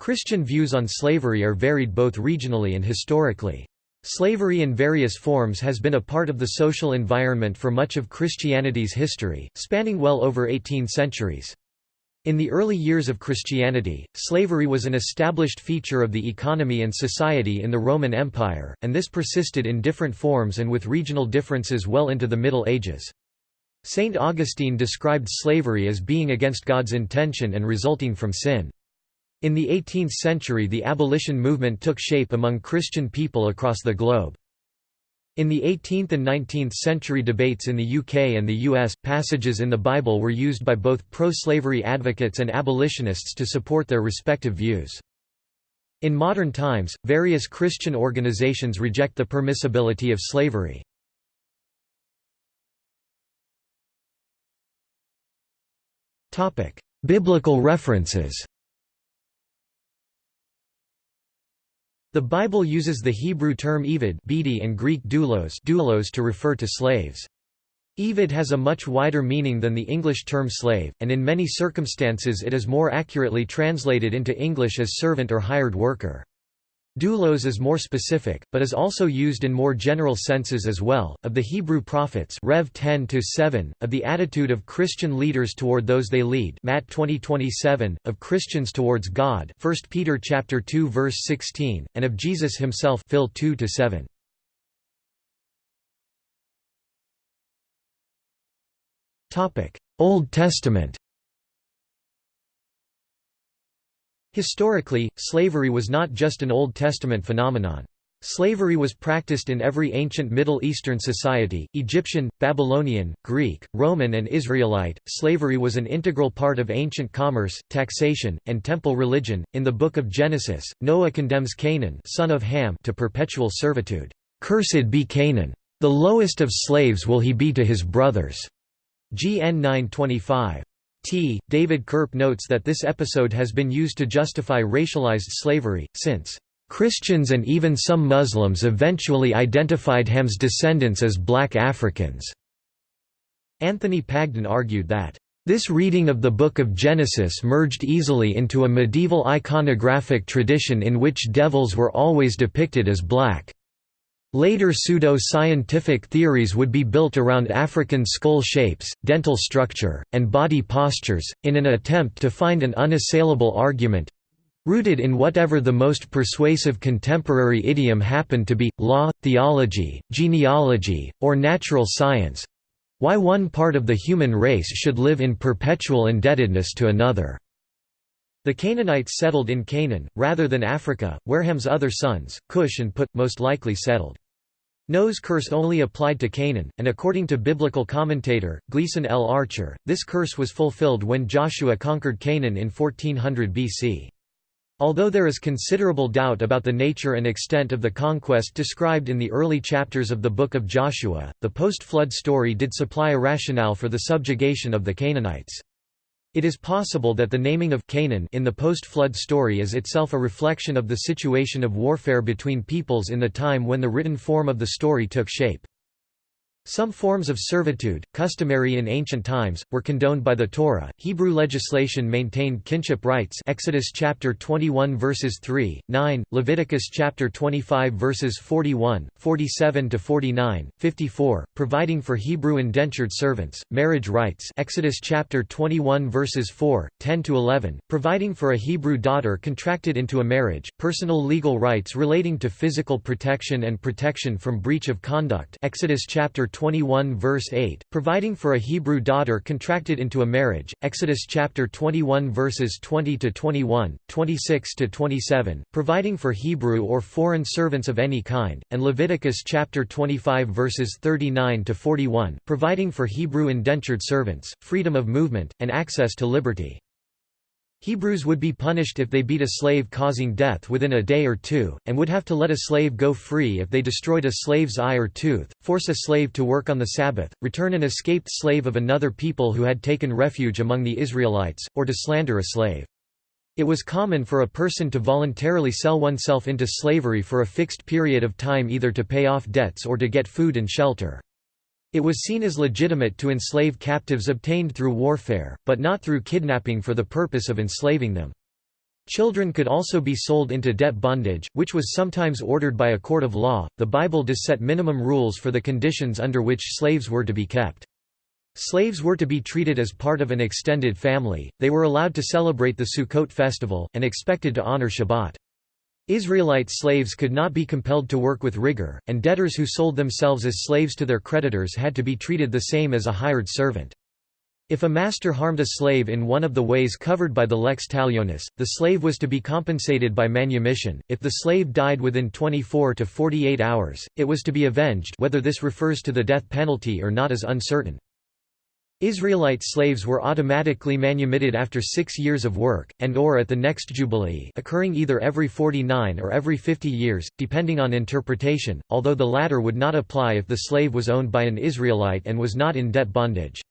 Christian views on slavery are varied both regionally and historically. Slavery in various forms has been a part of the social environment for much of Christianity's history, spanning well over 18 centuries. In the early years of Christianity, slavery was an established feature of the economy and society in the Roman Empire, and this persisted in different forms and with regional differences well into the Middle Ages. Saint Augustine described slavery as being against God's intention and resulting from sin. In the 18th century the abolition movement took shape among Christian people across the globe. In the 18th and 19th century debates in the UK and the US, passages in the Bible were used by both pro-slavery advocates and abolitionists to support their respective views. In modern times, various Christian organizations reject the permissibility of slavery. Biblical references The Bible uses the Hebrew term Eved and Greek doulos, doulos to refer to slaves. Eved has a much wider meaning than the English term slave, and in many circumstances it is more accurately translated into English as servant or hired worker. Doulos is more specific, but is also used in more general senses as well. Of the Hebrew prophets, Rev 10 of the attitude of Christian leaders toward those they lead, Matt 20:27, of Christians towards God, 1 Peter chapter 2 verse 16, and of Jesus himself, Phil 2 to 7. Topic: Old Testament. Historically, slavery was not just an Old Testament phenomenon. Slavery was practiced in every ancient Middle Eastern society Egyptian, Babylonian, Greek, Roman, and Israelite. Slavery was an integral part of ancient commerce, taxation, and temple religion. In the Book of Genesis, Noah condemns Canaan, son of Ham, to perpetual servitude. Cursed be Canaan! The lowest of slaves will he be to his brothers. GN 925. T. David Curp notes that this episode has been used to justify racialized slavery, since Christians and even some Muslims eventually identified Ham's descendants as black Africans. Anthony Pagden argued that this reading of the Book of Genesis merged easily into a medieval iconographic tradition in which devils were always depicted as black. Later pseudo-scientific theories would be built around African skull shapes, dental structure, and body postures, in an attempt to find an unassailable argument—rooted in whatever the most persuasive contemporary idiom happened to be, law, theology, genealogy, or natural science—why one part of the human race should live in perpetual indebtedness to another. The Canaanites settled in Canaan, rather than Africa, where Ham's other sons, Cush and Put, most likely settled. Noah's curse only applied to Canaan, and according to biblical commentator, Gleason L. Archer, this curse was fulfilled when Joshua conquered Canaan in 1400 BC. Although there is considerable doubt about the nature and extent of the conquest described in the early chapters of the Book of Joshua, the post-flood story did supply a rationale for the subjugation of the Canaanites. It is possible that the naming of Canaan in the post-flood story is itself a reflection of the situation of warfare between peoples in the time when the written form of the story took shape. Some forms of servitude, customary in ancient times, were condoned by the Torah. Hebrew legislation maintained kinship rights. Exodus chapter 21 verses 3, 9, Leviticus chapter 25 verses 41, 47 to 49, 54, providing for Hebrew indentured servants, marriage rights. Exodus chapter 21 verses 4, 10 to 11, providing for a Hebrew daughter contracted into a marriage, personal legal rights relating to physical protection and protection from breach of conduct. Exodus chapter 21 verse 8, providing for a Hebrew daughter contracted into a marriage, Exodus chapter 21 verses 20 to 21, 26 to 27, providing for Hebrew or foreign servants of any kind, and Leviticus chapter 25 verses 39 to 41, providing for Hebrew indentured servants, freedom of movement, and access to liberty. Hebrews would be punished if they beat a slave causing death within a day or two, and would have to let a slave go free if they destroyed a slave's eye or tooth, force a slave to work on the Sabbath, return an escaped slave of another people who had taken refuge among the Israelites, or to slander a slave. It was common for a person to voluntarily sell oneself into slavery for a fixed period of time either to pay off debts or to get food and shelter. It was seen as legitimate to enslave captives obtained through warfare, but not through kidnapping for the purpose of enslaving them. Children could also be sold into debt bondage, which was sometimes ordered by a court of law. The Bible does set minimum rules for the conditions under which slaves were to be kept. Slaves were to be treated as part of an extended family, they were allowed to celebrate the Sukkot festival, and expected to honor Shabbat. Israelite slaves could not be compelled to work with rigor, and debtors who sold themselves as slaves to their creditors had to be treated the same as a hired servant. If a master harmed a slave in one of the ways covered by the lex talionis, the slave was to be compensated by manumission. If the slave died within 24 to 48 hours, it was to be avenged whether this refers to the death penalty or not is uncertain. Israelite slaves were automatically manumitted after six years of work, and or at the next jubilee occurring either every 49 or every 50 years, depending on interpretation, although the latter would not apply if the slave was owned by an Israelite and was not in debt bondage.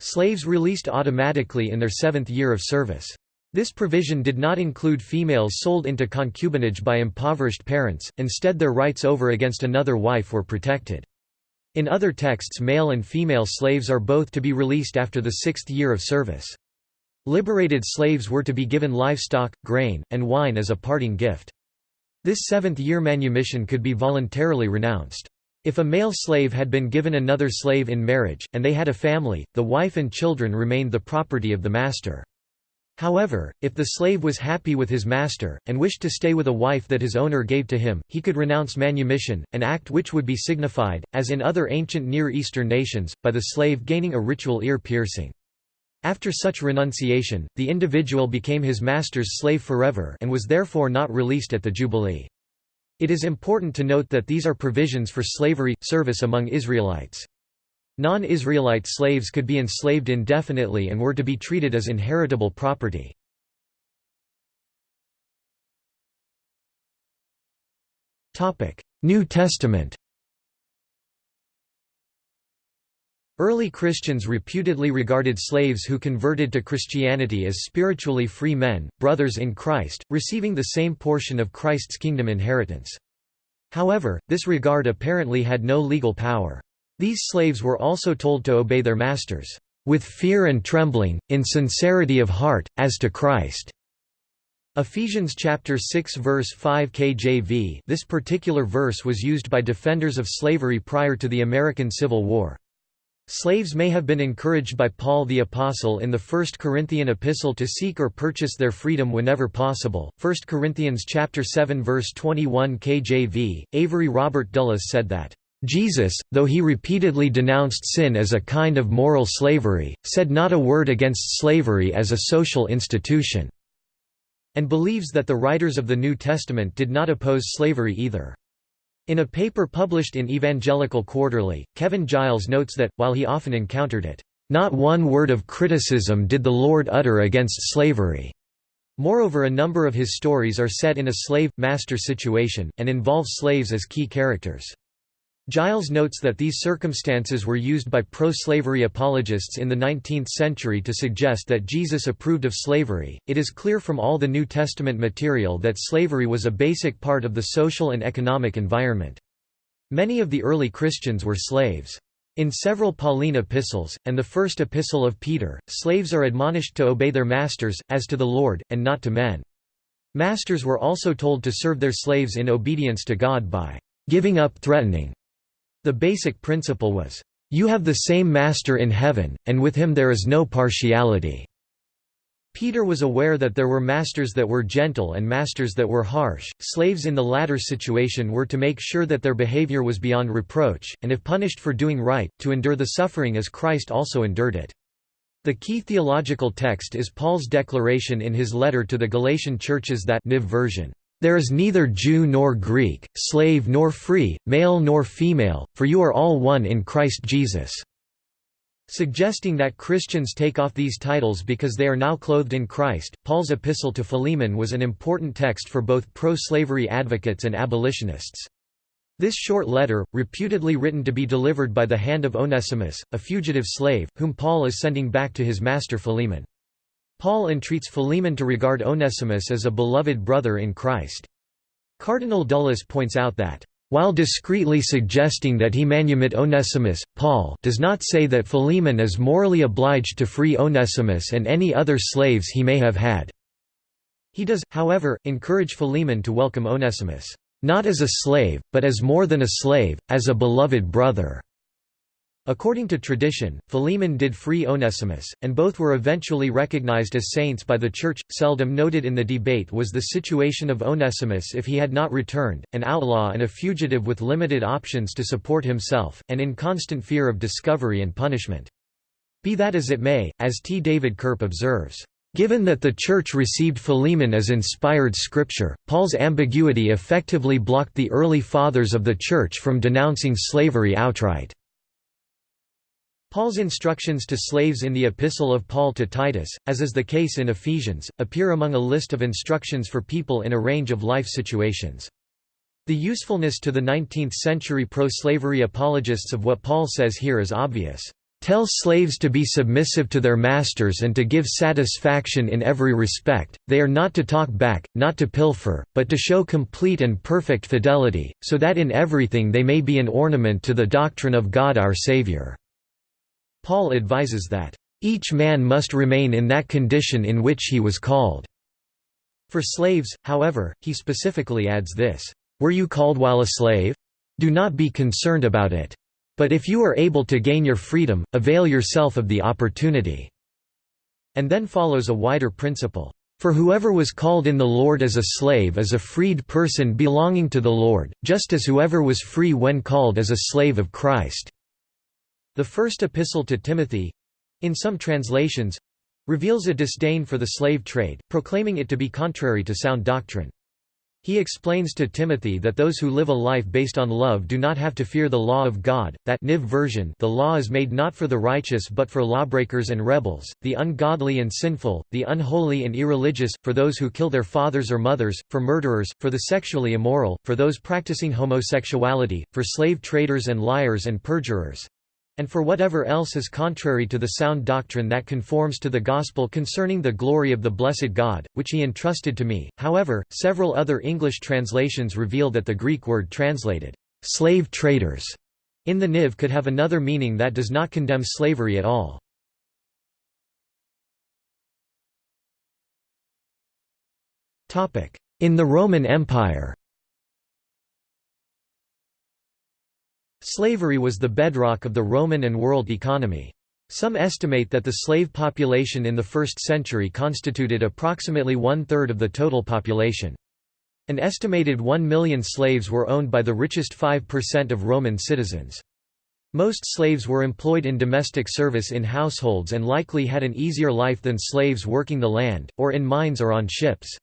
Slaves released automatically in their seventh year of service. This provision did not include females sold into concubinage by impoverished parents, instead their rights over against another wife were protected. In other texts male and female slaves are both to be released after the sixth year of service. Liberated slaves were to be given livestock, grain, and wine as a parting gift. This seventh-year manumission could be voluntarily renounced. If a male slave had been given another slave in marriage, and they had a family, the wife and children remained the property of the master. However, if the slave was happy with his master, and wished to stay with a wife that his owner gave to him, he could renounce manumission, an act which would be signified, as in other ancient Near Eastern nations, by the slave gaining a ritual ear piercing. After such renunciation, the individual became his master's slave forever and was therefore not released at the Jubilee. It is important to note that these are provisions for slavery, service among Israelites. Non-Israelite slaves could be enslaved indefinitely and were to be treated as inheritable property. New Testament Early Christians reputedly regarded slaves who converted to Christianity as spiritually free men, brothers in Christ, receiving the same portion of Christ's kingdom inheritance. However, this regard apparently had no legal power. These slaves were also told to obey their masters, "...with fear and trembling, in sincerity of heart, as to Christ." Ephesians chapter 6 verse 5 KJV This particular verse was used by defenders of slavery prior to the American Civil War. Slaves may have been encouraged by Paul the Apostle in the First Corinthian epistle to seek or purchase their freedom whenever possible. 1 Corinthians chapter 7 verse 21 KJV. Avery Robert Dulles said that Jesus, though he repeatedly denounced sin as a kind of moral slavery, said not a word against slavery as a social institution, and believes that the writers of the New Testament did not oppose slavery either. In a paper published in Evangelical Quarterly, Kevin Giles notes that, while he often encountered it, "...not one word of criticism did the Lord utter against slavery." Moreover a number of his stories are set in a slave-master situation, and involve slaves as key characters. Giles notes that these circumstances were used by pro-slavery apologists in the 19th century to suggest that Jesus approved of slavery. It is clear from all the New Testament material that slavery was a basic part of the social and economic environment. Many of the early Christians were slaves. In several Pauline epistles, and the first epistle of Peter, slaves are admonished to obey their masters, as to the Lord, and not to men. Masters were also told to serve their slaves in obedience to God by giving up threatening the basic principle was, "...you have the same Master in heaven, and with him there is no partiality." Peter was aware that there were masters that were gentle and masters that were harsh. Slaves in the latter situation were to make sure that their behavior was beyond reproach, and if punished for doing right, to endure the suffering as Christ also endured it. The key theological text is Paul's declaration in his letter to the Galatian churches that Niv version, there is neither Jew nor Greek, slave nor free, male nor female, for you are all one in Christ Jesus." Suggesting that Christians take off these titles because they are now clothed in Christ, Paul's epistle to Philemon was an important text for both pro-slavery advocates and abolitionists. This short letter, reputedly written to be delivered by the hand of Onesimus, a fugitive slave, whom Paul is sending back to his master Philemon. Paul entreats Philemon to regard Onesimus as a beloved brother in Christ. Cardinal Dulles points out that, while discreetly suggesting that he manumit Onesimus, Paul does not say that Philemon is morally obliged to free Onesimus and any other slaves he may have had. He does, however, encourage Philemon to welcome Onesimus, "...not as a slave, but as more than a slave, as a beloved brother." According to tradition, Philemon did free Onesimus, and both were eventually recognized as saints by the Church. Seldom noted in the debate was the situation of Onesimus if he had not returned, an outlaw and a fugitive with limited options to support himself, and in constant fear of discovery and punishment. Be that as it may, as T. David Curp observes, Given that the Church received Philemon as inspired scripture, Paul's ambiguity effectively blocked the early Fathers of the Church from denouncing slavery outright. Paul's instructions to slaves in the Epistle of Paul to Titus, as is the case in Ephesians, appear among a list of instructions for people in a range of life situations. The usefulness to the 19th-century pro-slavery apologists of what Paul says here is obvious. Tell slaves to be submissive to their masters and to give satisfaction in every respect, they are not to talk back, not to pilfer, but to show complete and perfect fidelity, so that in everything they may be an ornament to the doctrine of God our Saviour. Paul advises that, "...each man must remain in that condition in which he was called." For slaves, however, he specifically adds this, "...were you called while a slave? Do not be concerned about it. But if you are able to gain your freedom, avail yourself of the opportunity." And then follows a wider principle. For whoever was called in the Lord as a slave is a freed person belonging to the Lord, just as whoever was free when called as a slave of Christ. The first epistle to Timothy—in some translations—reveals a disdain for the slave trade, proclaiming it to be contrary to sound doctrine. He explains to Timothy that those who live a life based on love do not have to fear the law of God, that Niv version the law is made not for the righteous but for lawbreakers and rebels, the ungodly and sinful, the unholy and irreligious, for those who kill their fathers or mothers, for murderers, for the sexually immoral, for those practicing homosexuality, for slave traders and liars and perjurers, and for whatever else is contrary to the sound doctrine that conforms to the gospel concerning the glory of the blessed God, which he entrusted to me. However, several other English translations reveal that the Greek word translated, slave traders, in the Niv could have another meaning that does not condemn slavery at all. In the Roman Empire Slavery was the bedrock of the Roman and world economy. Some estimate that the slave population in the 1st century constituted approximately one-third of the total population. An estimated 1 million slaves were owned by the richest 5% of Roman citizens. Most slaves were employed in domestic service in households and likely had an easier life than slaves working the land, or in mines or on ships.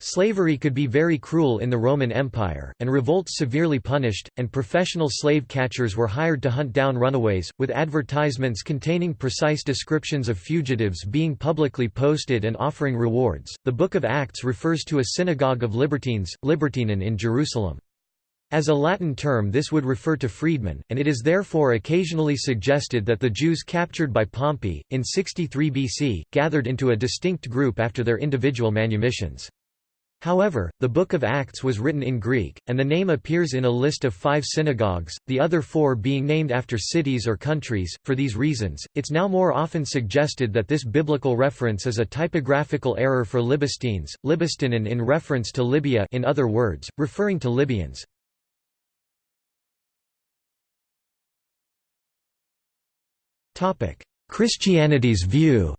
Slavery could be very cruel in the Roman Empire, and revolts severely punished, and professional slave catchers were hired to hunt down runaways, with advertisements containing precise descriptions of fugitives being publicly posted and offering rewards. The Book of Acts refers to a synagogue of libertines, libertinen in Jerusalem. As a Latin term this would refer to freedmen, and it is therefore occasionally suggested that the Jews captured by Pompey, in 63 BC, gathered into a distinct group after their individual manumissions. However, the Book of Acts was written in Greek, and the name appears in a list of five synagogues, the other four being named after cities or countries. For these reasons, it's now more often suggested that this biblical reference is a typographical error for Libystines, Libystinen in reference to Libya in other words, referring to Libyans. Christianity's view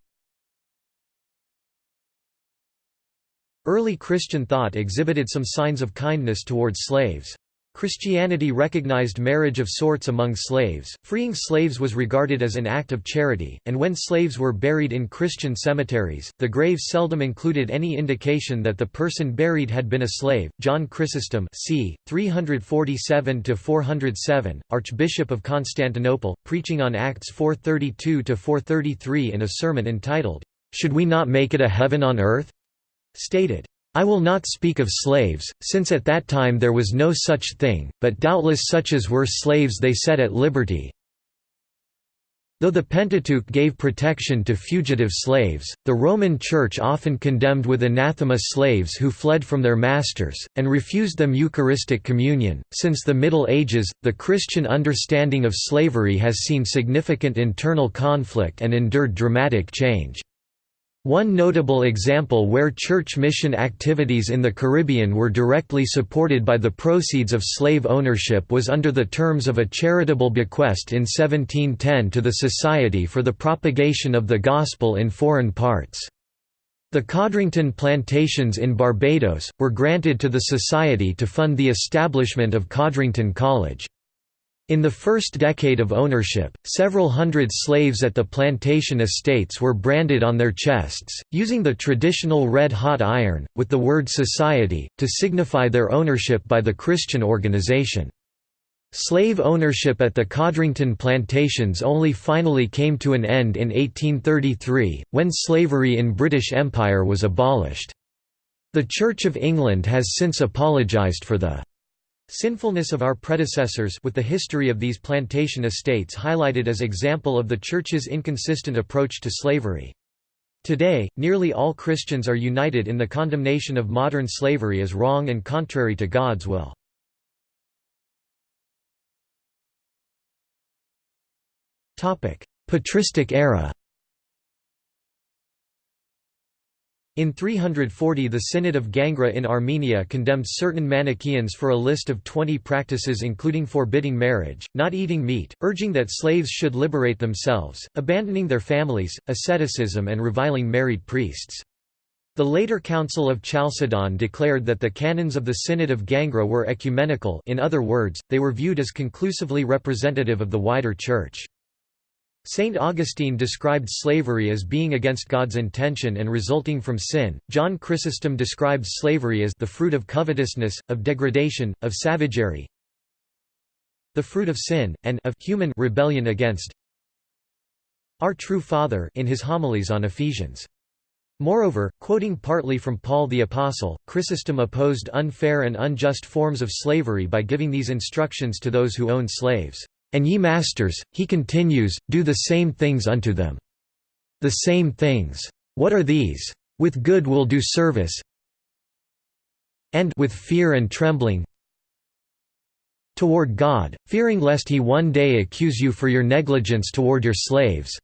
Early Christian thought exhibited some signs of kindness towards slaves. Christianity recognized marriage of sorts among slaves, freeing slaves was regarded as an act of charity, and when slaves were buried in Christian cemeteries, the grave seldom included any indication that the person buried had been a slave. John Chrysostom c. 347–407, Archbishop of Constantinople, preaching on Acts 432–433 in a sermon entitled, "'Should we not make it a heaven on earth?' Stated, I will not speak of slaves, since at that time there was no such thing, but doubtless such as were slaves they set at liberty. Though the Pentateuch gave protection to fugitive slaves, the Roman Church often condemned with anathema slaves who fled from their masters, and refused them Eucharistic communion. Since the Middle Ages, the Christian understanding of slavery has seen significant internal conflict and endured dramatic change. One notable example where church mission activities in the Caribbean were directly supported by the proceeds of slave ownership was under the terms of a charitable bequest in 1710 to the Society for the Propagation of the Gospel in Foreign Parts. The Codrington plantations in Barbados, were granted to the Society to fund the establishment of Codrington College. In the first decade of ownership, several hundred slaves at the plantation estates were branded on their chests, using the traditional red-hot iron, with the word «society», to signify their ownership by the Christian organization. Slave ownership at the Codrington plantations only finally came to an end in 1833, when slavery in British Empire was abolished. The Church of England has since apologised for the Sinfulness of our predecessors with the history of these plantation estates highlighted as example of the Church's inconsistent approach to slavery. Today, nearly all Christians are united in the condemnation of modern slavery as wrong and contrary to God's will. Patristic era In 340 the Synod of Gangra in Armenia condemned certain Manichaeans for a list of 20 practices including forbidding marriage, not eating meat, urging that slaves should liberate themselves, abandoning their families, asceticism and reviling married priests. The later Council of Chalcedon declared that the canons of the Synod of Gangra were ecumenical in other words, they were viewed as conclusively representative of the wider Church. Saint Augustine described slavery as being against God's intention and resulting from sin. John Chrysostom described slavery as the fruit of covetousness, of degradation, of savagery, the fruit of sin, and of human rebellion against our true Father in his homilies on Ephesians. Moreover, quoting partly from Paul the Apostle, Chrysostom opposed unfair and unjust forms of slavery by giving these instructions to those who owned slaves. And ye masters, he continues, do the same things unto them. The same things. What are these? With good will do service, and with fear and trembling toward God, fearing lest he one day accuse you for your negligence toward your slaves.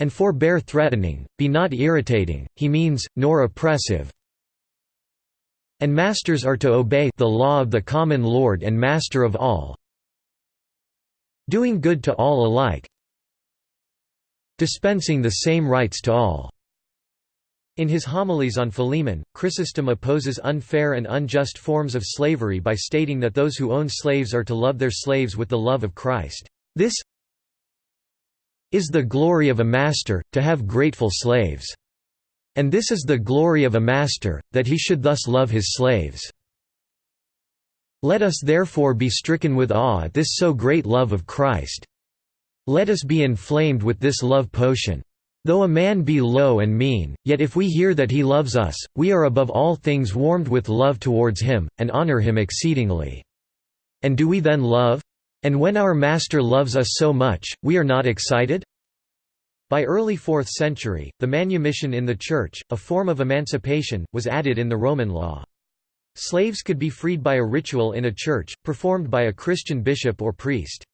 And forbear threatening, be not irritating, he means, nor oppressive. And masters are to obey the law of the common Lord and Master of all, doing good to all alike dispensing the same rights to all. In his homilies on Philemon, Chrysostom opposes unfair and unjust forms of slavery by stating that those who own slaves are to love their slaves with the love of Christ. This is the glory of a master, to have grateful slaves. And this is the glory of a master, that he should thus love his slaves. Let us therefore be stricken with awe at this so great love of Christ. Let us be inflamed with this love potion. Though a man be low and mean, yet if we hear that he loves us, we are above all things warmed with love towards him, and honor him exceedingly. And do we then love? And when our Master loves us so much, we are not excited? By early 4th century, the manumission in the Church, a form of emancipation, was added in the Roman law. Slaves could be freed by a ritual in a church, performed by a Christian bishop or priest.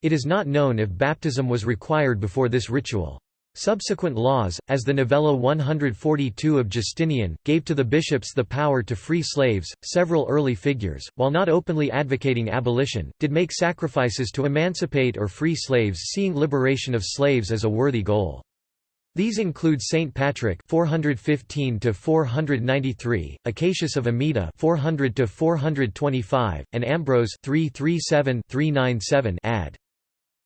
It is not known if baptism was required before this ritual. Subsequent laws, as the Novella 142 of Justinian, gave to the bishops the power to free slaves. Several early figures, while not openly advocating abolition, did make sacrifices to emancipate or free slaves, seeing liberation of slaves as a worthy goal. These include Saint Patrick 415 to 493, Acacius of Amida 400 to 425, and Ambrose 337-397 ad.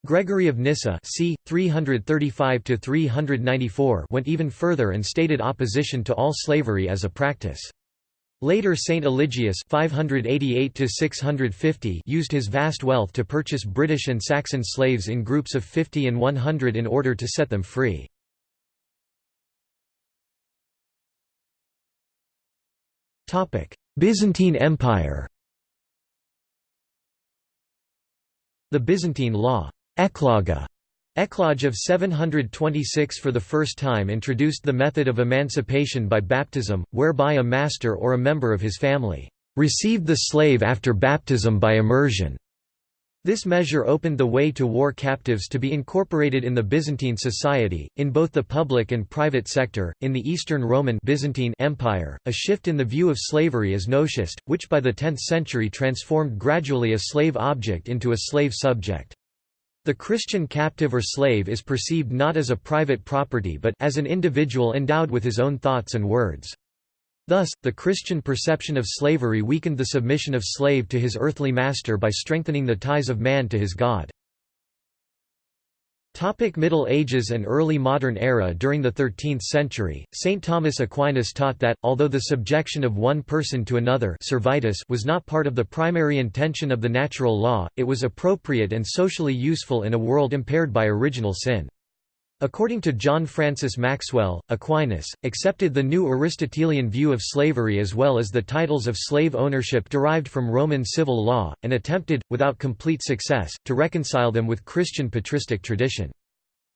Gregory of Nyssa c. 335 to 394 went even further and stated opposition to all slavery as a practice. Later Saint Eligius 588 used his vast wealth to purchase British and Saxon slaves in groups of 50 and 100 in order to set them free. Byzantine Empire The Byzantine law. Ecloga. Eclogue of 726 for the first time introduced the method of emancipation by baptism, whereby a master or a member of his family received the slave after baptism by immersion. This measure opened the way to war captives to be incorporated in the Byzantine society, in both the public and private sector. In the Eastern Roman Byzantine Empire, a shift in the view of slavery as noticed, which by the 10th century transformed gradually a slave object into a slave subject. The Christian captive or slave is perceived not as a private property but as an individual endowed with his own thoughts and words. Thus, the Christian perception of slavery weakened the submission of slave to his earthly master by strengthening the ties of man to his God. Topic Middle Ages and early modern era During the 13th century, St. Thomas Aquinas taught that, although the subjection of one person to another servitus was not part of the primary intention of the natural law, it was appropriate and socially useful in a world impaired by original sin. According to John Francis Maxwell, Aquinas, accepted the new Aristotelian view of slavery as well as the titles of slave ownership derived from Roman civil law, and attempted, without complete success, to reconcile them with Christian patristic tradition.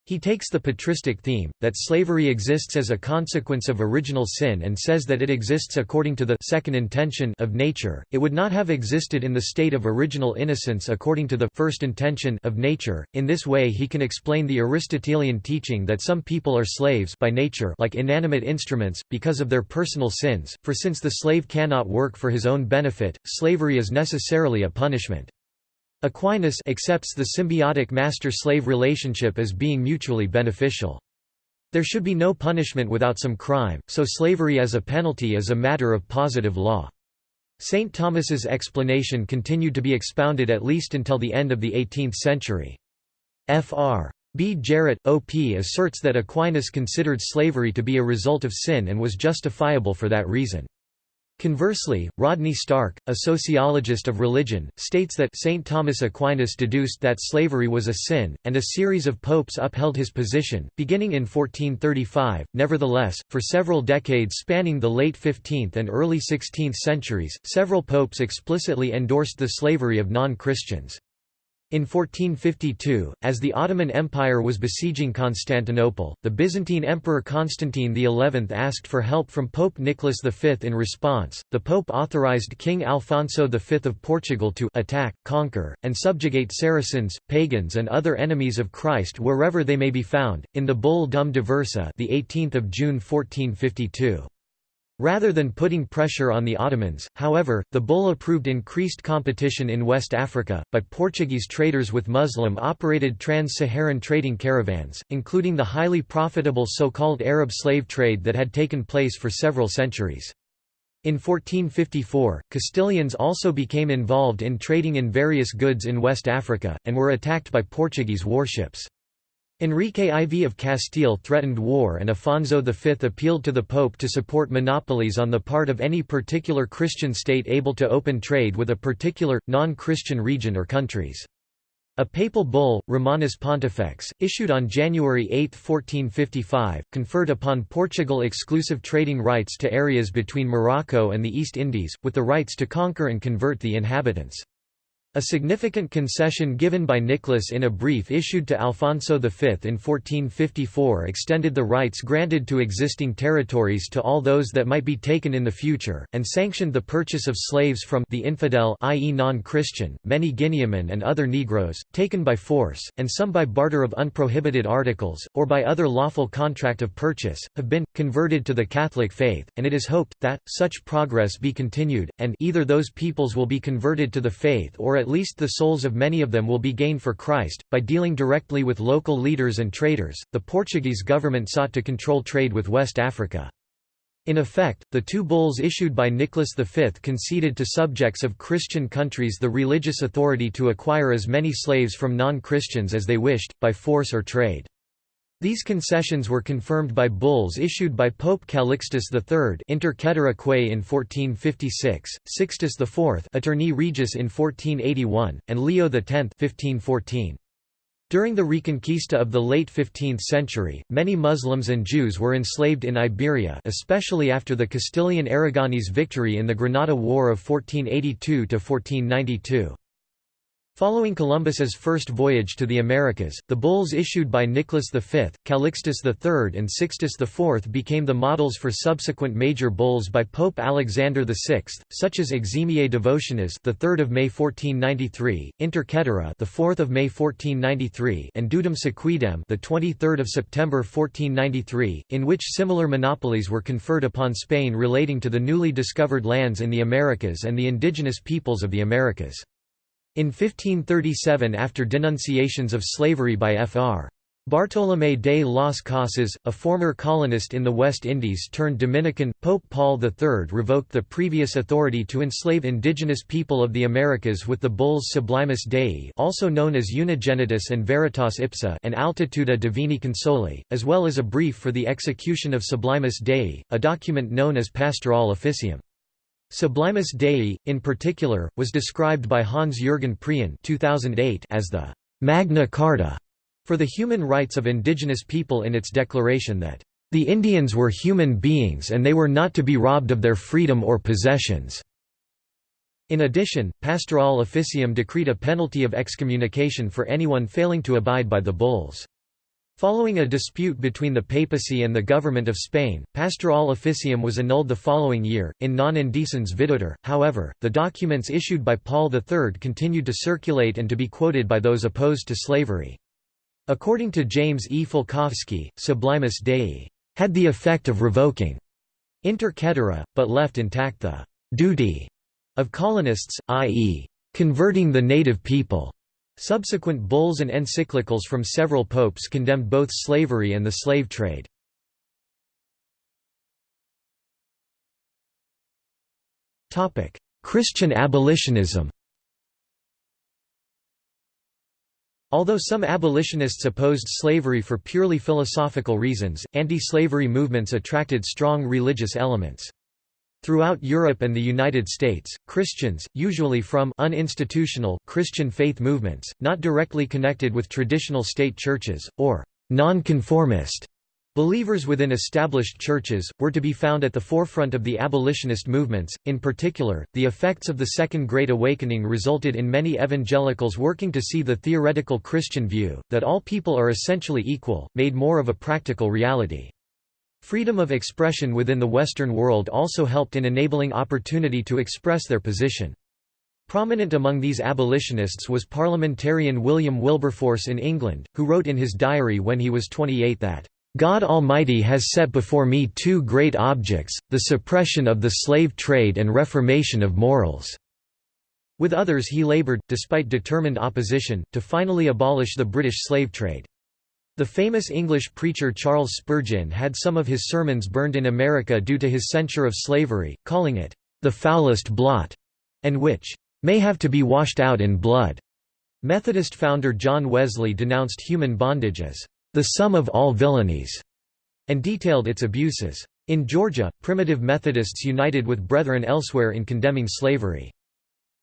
He takes the patristic theme, that slavery exists as a consequence of original sin and says that it exists according to the second intention of nature, it would not have existed in the state of original innocence according to the first intention of nature. In this way he can explain the Aristotelian teaching that some people are slaves by nature like inanimate instruments, because of their personal sins, for since the slave cannot work for his own benefit, slavery is necessarily a punishment. Aquinas accepts the symbiotic master-slave relationship as being mutually beneficial. There should be no punishment without some crime, so slavery as a penalty is a matter of positive law. St. Thomas's explanation continued to be expounded at least until the end of the 18th century. Fr. B. Jarrett, O.P. asserts that Aquinas considered slavery to be a result of sin and was justifiable for that reason. Conversely, Rodney Stark, a sociologist of religion, states that St. Thomas Aquinas deduced that slavery was a sin, and a series of popes upheld his position, beginning in 1435. Nevertheless, for several decades spanning the late 15th and early 16th centuries, several popes explicitly endorsed the slavery of non-Christians. In 1452, as the Ottoman Empire was besieging Constantinople, the Byzantine Emperor Constantine XI asked for help from Pope Nicholas V. In response, the Pope authorized King Alfonso V of Portugal to attack, conquer, and subjugate Saracens, pagans and other enemies of Christ wherever they may be found, in the Bull Dum Diversa the 18th of June 1452. Rather than putting pressure on the Ottomans, however, the bull approved increased competition in West Africa, but Portuguese traders with Muslim-operated trans-Saharan trading caravans, including the highly profitable so-called Arab slave trade that had taken place for several centuries. In 1454, Castilians also became involved in trading in various goods in West Africa, and were attacked by Portuguese warships. Enrique IV of Castile threatened war and Afonso V appealed to the Pope to support monopolies on the part of any particular Christian state able to open trade with a particular, non-Christian region or countries. A papal bull, Romanus Pontifex, issued on January 8, 1455, conferred upon Portugal exclusive trading rights to areas between Morocco and the East Indies, with the rights to conquer and convert the inhabitants. A significant concession given by Nicholas in a brief issued to Alfonso V in 1454 extended the rights granted to existing territories to all those that might be taken in the future, and sanctioned the purchase of slaves from the infidel i.e. non-Christian, many Guineamen and other Negroes, taken by force, and some by barter of unprohibited articles, or by other lawful contract of purchase, have been, converted to the Catholic faith, and it is hoped, that, such progress be continued, and either those peoples will be converted to the faith or at least the souls of many of them will be gained for Christ. By dealing directly with local leaders and traders, the Portuguese government sought to control trade with West Africa. In effect, the two bulls issued by Nicholas V conceded to subjects of Christian countries the religious authority to acquire as many slaves from non-Christians as they wished, by force or trade. These concessions were confirmed by bulls issued by Pope Calixtus III Inter Quae in 1456, Sixtus IV Aeterni Regis in 1481, and Leo X 1514. During the Reconquista of the late 15th century, many Muslims and Jews were enslaved in Iberia especially after the Castilian Aragonese victory in the Granada War of 1482–1492. Following Columbus's first voyage to the Americas, the bulls issued by Nicholas V, Calixtus III and Sixtus IV became the models for subsequent major bulls by Pope Alexander VI, such as Eximiae Devotionis, the 3rd of May 1493, Inter the 4th of May 1493, and Dudum Siquidem, the 23rd of September 1493, in which similar monopolies were conferred upon Spain relating to the newly discovered lands in the Americas and the indigenous peoples of the Americas. In 1537 after denunciations of slavery by Fr. Bartolomé de las Casas, a former colonist in the West Indies turned Dominican, Pope Paul III revoked the previous authority to enslave indigenous people of the Americas with the bulls Sublimis Dei also known as Unigenitus and Veritas Ipsa and Altitudo Divini Consilii, as well as a brief for the execution of Sublimis Dei, a document known as Pastoral Officium. Sublimis Dei, in particular, was described by Hans-Jürgen Prien 2008 as the «Magna Carta» for the human rights of indigenous people in its declaration that «the Indians were human beings and they were not to be robbed of their freedom or possessions». In addition, Pastoral Officium decreed a penalty of excommunication for anyone failing to abide by the bulls. Following a dispute between the papacy and the government of Spain, Pastoral Officium was annulled the following year, in non indecens videtur, however, the documents issued by Paul III continued to circulate and to be quoted by those opposed to slavery. According to James E. Falkowski, Sublimis Dei had the effect of revoking inter caetera, but left intact the duty of colonists, i.e., converting the native people. Subsequent bulls and encyclicals from several popes condemned both slavery and the slave trade. Christian abolitionism Although some abolitionists opposed slavery for purely philosophical reasons, anti-slavery movements attracted strong religious elements. Throughout Europe and the United States, Christians, usually from uninstitutional Christian faith movements, not directly connected with traditional state churches, or nonconformist believers within established churches, were to be found at the forefront of the abolitionist movements. In particular, the effects of the Second Great Awakening resulted in many evangelicals working to see the theoretical Christian view, that all people are essentially equal, made more of a practical reality. Freedom of expression within the Western world also helped in enabling opportunity to express their position. Prominent among these abolitionists was parliamentarian William Wilberforce in England, who wrote in his diary when he was 28 that, "...God Almighty has set before me two great objects, the suppression of the slave trade and reformation of morals." With others he laboured, despite determined opposition, to finally abolish the British slave trade. The famous English preacher Charles Spurgeon had some of his sermons burned in America due to his censure of slavery, calling it, "...the foulest blot," and which, "...may have to be washed out in blood." Methodist founder John Wesley denounced human bondage as, "...the sum of all villainies," and detailed its abuses. In Georgia, primitive Methodists united with brethren elsewhere in condemning slavery.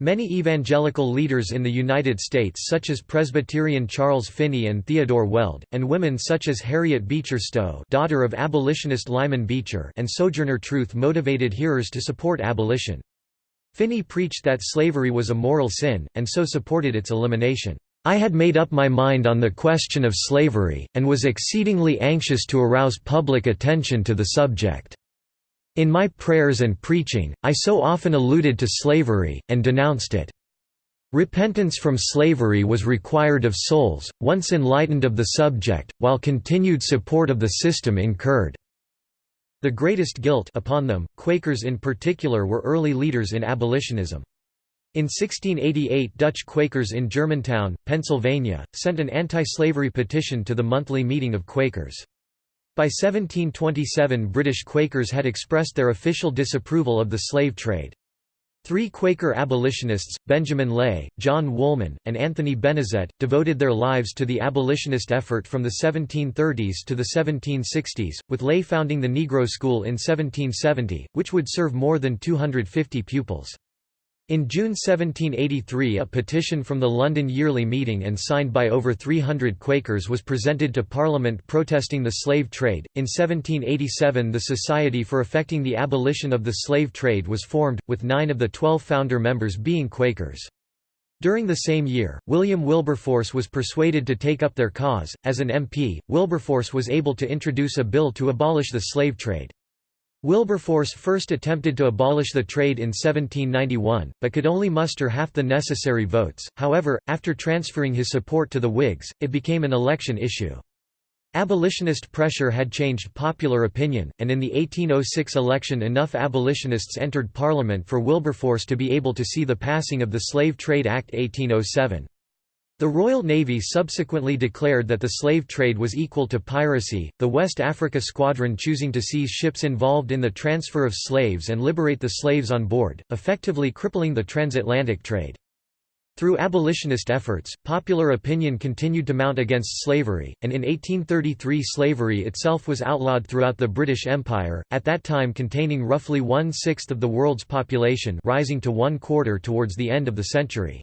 Many evangelical leaders in the United States such as Presbyterian Charles Finney and Theodore Weld, and women such as Harriet Beecher Stowe daughter of abolitionist Lyman Beecher and Sojourner Truth motivated hearers to support abolition. Finney preached that slavery was a moral sin, and so supported its elimination. I had made up my mind on the question of slavery, and was exceedingly anxious to arouse public attention to the subject. In my prayers and preaching, I so often alluded to slavery, and denounced it. Repentance from slavery was required of souls, once enlightened of the subject, while continued support of the system incurred. The greatest guilt upon them, Quakers in particular were early leaders in abolitionism. In 1688 Dutch Quakers in Germantown, Pennsylvania, sent an anti-slavery petition to the monthly meeting of Quakers. By 1727 British Quakers had expressed their official disapproval of the slave trade. Three Quaker abolitionists, Benjamin Lay, John Woolman, and Anthony Benezet, devoted their lives to the abolitionist effort from the 1730s to the 1760s, with Lay founding the Negro School in 1770, which would serve more than 250 pupils. In June 1783 a petition from the London Yearly Meeting and signed by over 300 Quakers was presented to Parliament protesting the slave trade. In 1787 the Society for Effecting the Abolition of the Slave Trade was formed, with nine of the twelve founder members being Quakers. During the same year, William Wilberforce was persuaded to take up their cause. As an MP, Wilberforce was able to introduce a bill to abolish the slave trade. Wilberforce first attempted to abolish the trade in 1791, but could only muster half the necessary votes. However, after transferring his support to the Whigs, it became an election issue. Abolitionist pressure had changed popular opinion, and in the 1806 election enough abolitionists entered Parliament for Wilberforce to be able to see the passing of the Slave Trade Act 1807. The Royal Navy subsequently declared that the slave trade was equal to piracy, the West Africa Squadron choosing to seize ships involved in the transfer of slaves and liberate the slaves on board, effectively crippling the transatlantic trade. Through abolitionist efforts, popular opinion continued to mount against slavery, and in 1833 slavery itself was outlawed throughout the British Empire, at that time containing roughly one-sixth of the world's population rising to one-quarter towards the end of the century.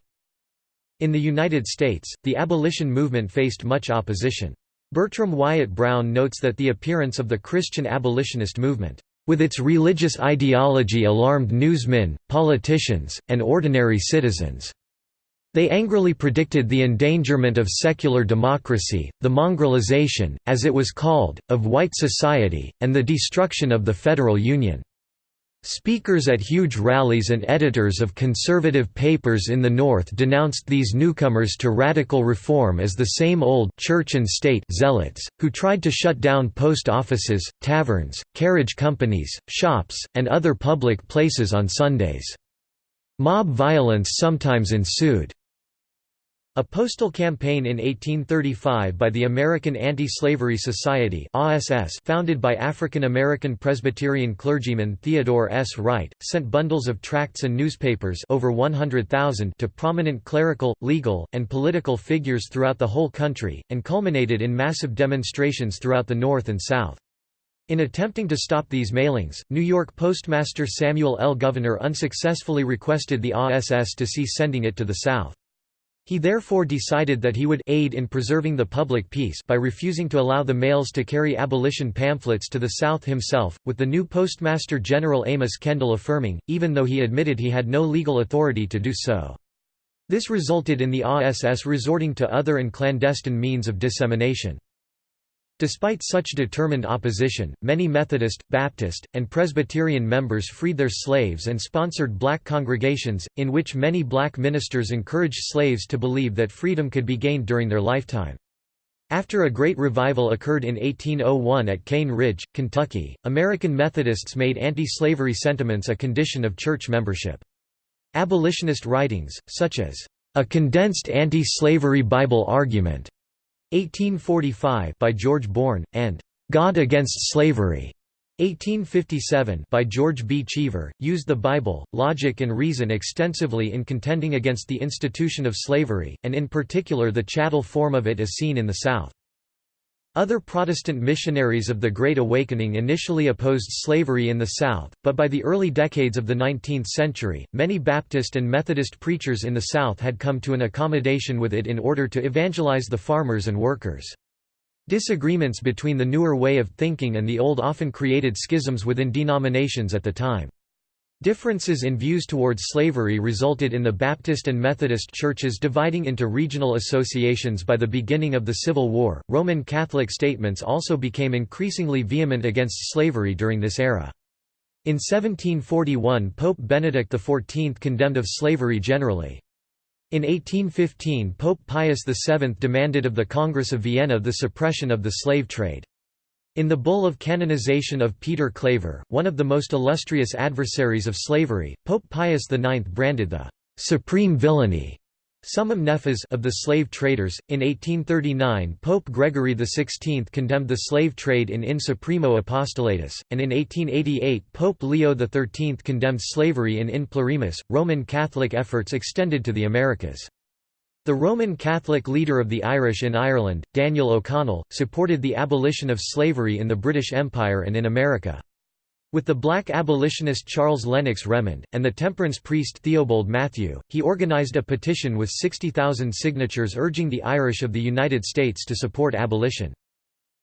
In the United States, the abolition movement faced much opposition. Bertram Wyatt Brown notes that the appearance of the Christian abolitionist movement, with its religious ideology alarmed newsmen, politicians, and ordinary citizens. They angrily predicted the endangerment of secular democracy, the mongrelization, as it was called, of white society, and the destruction of the Federal Union. Speakers at huge rallies and editors of conservative papers in the North denounced these newcomers to radical reform as the same old church and state zealots, who tried to shut down post offices, taverns, carriage companies, shops, and other public places on Sundays. Mob violence sometimes ensued. A postal campaign in 1835 by the American Anti-Slavery Society founded by African-American Presbyterian clergyman Theodore S. Wright, sent bundles of tracts and newspapers over 100,000 to prominent clerical, legal, and political figures throughout the whole country, and culminated in massive demonstrations throughout the North and South. In attempting to stop these mailings, New York Postmaster Samuel L. Gouverneur unsuccessfully requested the ASS to cease sending it to the South. He therefore decided that he would aid in preserving the public peace by refusing to allow the mails to carry abolition pamphlets to the South himself, with the new Postmaster General Amos Kendall affirming, even though he admitted he had no legal authority to do so. This resulted in the ASS resorting to other and clandestine means of dissemination. Despite such determined opposition, many Methodist, Baptist, and Presbyterian members freed their slaves and sponsored black congregations, in which many black ministers encouraged slaves to believe that freedom could be gained during their lifetime. After a great revival occurred in 1801 at Cane Ridge, Kentucky, American Methodists made anti-slavery sentiments a condition of church membership. Abolitionist writings, such as, "...a condensed anti-slavery Bible argument", 1845 by George Bourne, and God Against Slavery 1857 by George B. Cheever, used the Bible, logic and reason extensively in contending against the institution of slavery, and in particular the chattel form of it as seen in the South. Other Protestant missionaries of the Great Awakening initially opposed slavery in the South, but by the early decades of the 19th century, many Baptist and Methodist preachers in the South had come to an accommodation with it in order to evangelize the farmers and workers. Disagreements between the newer way of thinking and the old often created schisms within denominations at the time. Differences in views towards slavery resulted in the Baptist and Methodist churches dividing into regional associations by the beginning of the Civil War. Roman Catholic statements also became increasingly vehement against slavery during this era. In 1741 Pope Benedict XIV condemned of slavery generally. In 1815 Pope Pius VII demanded of the Congress of Vienna the suppression of the slave trade. In the bull of canonization of Peter Claver, one of the most illustrious adversaries of slavery, Pope Pius IX branded the «supreme villainy» summum nefas of the slave traders. In 1839 Pope Gregory XVI condemned the slave trade in In Supremo Apostolatus, and in 1888 Pope Leo XIII condemned slavery in In Plurimis. Roman Catholic efforts extended to the Americas. The Roman Catholic leader of the Irish in Ireland, Daniel O'Connell, supported the abolition of slavery in the British Empire and in America. With the black abolitionist Charles Lennox Remond, and the temperance priest Theobald Mathew, he organized a petition with 60,000 signatures urging the Irish of the United States to support abolition.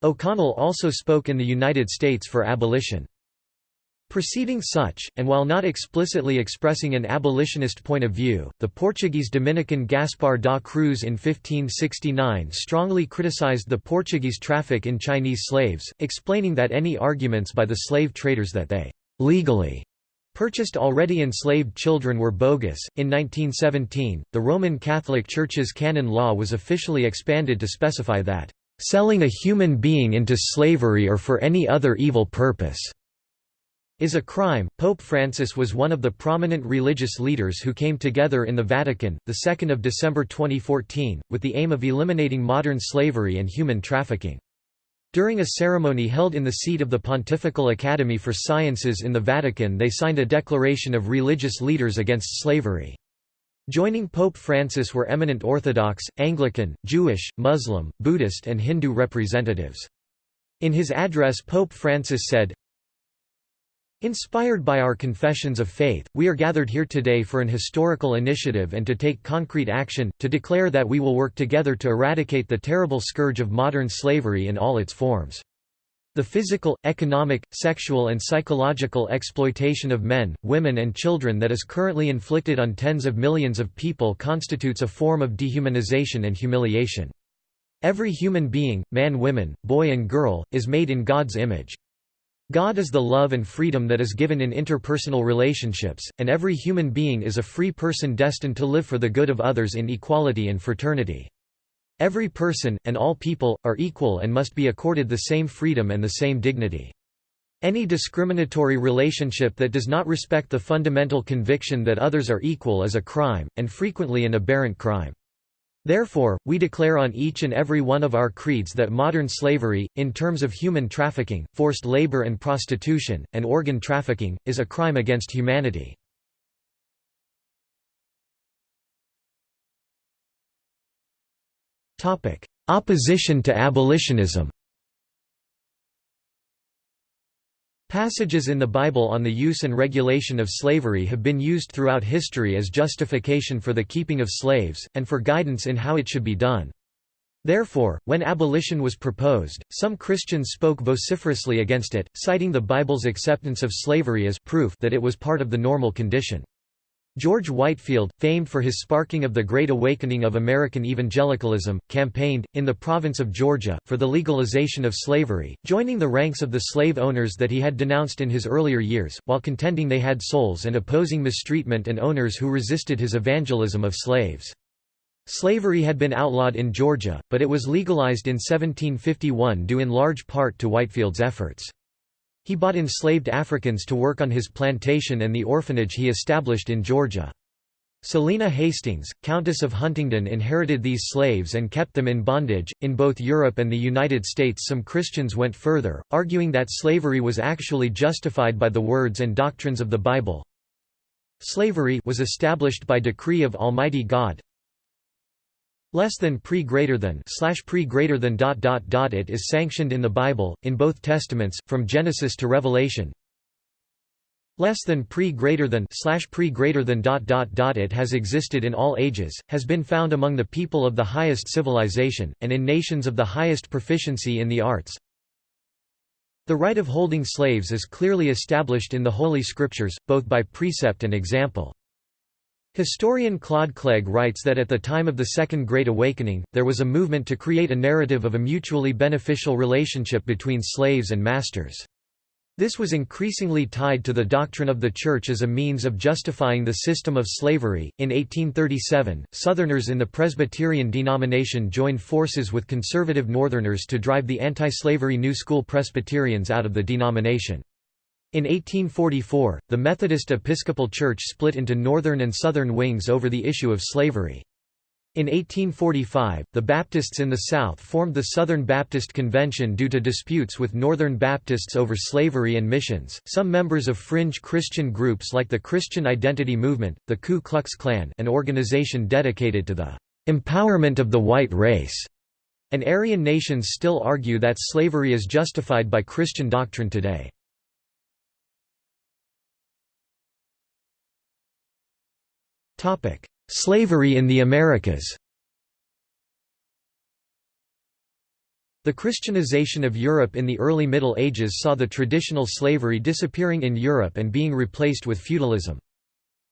O'Connell also spoke in the United States for abolition. Preceding such, and while not explicitly expressing an abolitionist point of view, the Portuguese Dominican Gaspar da Cruz in 1569 strongly criticized the Portuguese traffic in Chinese slaves, explaining that any arguments by the slave traders that they legally purchased already enslaved children were bogus. In 1917, the Roman Catholic Church's canon law was officially expanded to specify that selling a human being into slavery or for any other evil purpose is a crime. Pope Francis was one of the prominent religious leaders who came together in the Vatican, the 2nd of December 2014, with the aim of eliminating modern slavery and human trafficking. During a ceremony held in the seat of the Pontifical Academy for Sciences in the Vatican they signed a declaration of religious leaders against slavery. Joining Pope Francis were eminent Orthodox, Anglican, Jewish, Muslim, Buddhist and Hindu representatives. In his address Pope Francis said, Inspired by our confessions of faith, we are gathered here today for an historical initiative and to take concrete action, to declare that we will work together to eradicate the terrible scourge of modern slavery in all its forms. The physical, economic, sexual and psychological exploitation of men, women and children that is currently inflicted on tens of millions of people constitutes a form of dehumanization and humiliation. Every human being, man woman, boy and girl, is made in God's image. God is the love and freedom that is given in interpersonal relationships, and every human being is a free person destined to live for the good of others in equality and fraternity. Every person, and all people, are equal and must be accorded the same freedom and the same dignity. Any discriminatory relationship that does not respect the fundamental conviction that others are equal is a crime, and frequently an aberrant crime. Therefore, we declare on each and every one of our creeds that modern slavery, in terms of human trafficking, forced labor and prostitution, and organ trafficking, is a crime against humanity. Opposition to abolitionism Passages in the Bible on the use and regulation of slavery have been used throughout history as justification for the keeping of slaves, and for guidance in how it should be done. Therefore, when abolition was proposed, some Christians spoke vociferously against it, citing the Bible's acceptance of slavery as proof that it was part of the normal condition. George Whitefield, famed for his sparking of the Great Awakening of American evangelicalism, campaigned, in the province of Georgia, for the legalization of slavery, joining the ranks of the slave owners that he had denounced in his earlier years, while contending they had souls and opposing mistreatment and owners who resisted his evangelism of slaves. Slavery had been outlawed in Georgia, but it was legalized in 1751 due in large part to Whitefield's efforts. He bought enslaved Africans to work on his plantation and the orphanage he established in Georgia. Selina Hastings, Countess of Huntingdon inherited these slaves and kept them in bondage. In both Europe and the United States, some Christians went further, arguing that slavery was actually justified by the words and doctrines of the Bible. Slavery was established by decree of Almighty God, less than pre greater than slash pre greater than dot dot dot it is sanctioned in the Bible in both testaments from Genesis to Revelation less than pre greater than slash pre greater than dot dot dot it has existed in all ages has been found among the people of the highest civilization and in nations of the highest proficiency in the arts the right of holding slaves is clearly established in the Holy Scriptures, both by precept and example. Historian Claude Clegg writes that at the time of the Second Great Awakening, there was a movement to create a narrative of a mutually beneficial relationship between slaves and masters. This was increasingly tied to the doctrine of the Church as a means of justifying the system of slavery. In 1837, Southerners in the Presbyterian denomination joined forces with conservative Northerners to drive the anti slavery New School Presbyterians out of the denomination. In 1844, the Methodist Episcopal Church split into northern and southern wings over the issue of slavery. In 1845, the Baptists in the South formed the Southern Baptist Convention due to disputes with Northern Baptists over slavery and missions. Some members of fringe Christian groups like the Christian Identity Movement, the Ku Klux Klan, an organization dedicated to the empowerment of the white race, and Aryan nations still argue that slavery is justified by Christian doctrine today. Slavery in the Americas The Christianization of Europe in the early Middle Ages saw the traditional slavery disappearing in Europe and being replaced with feudalism.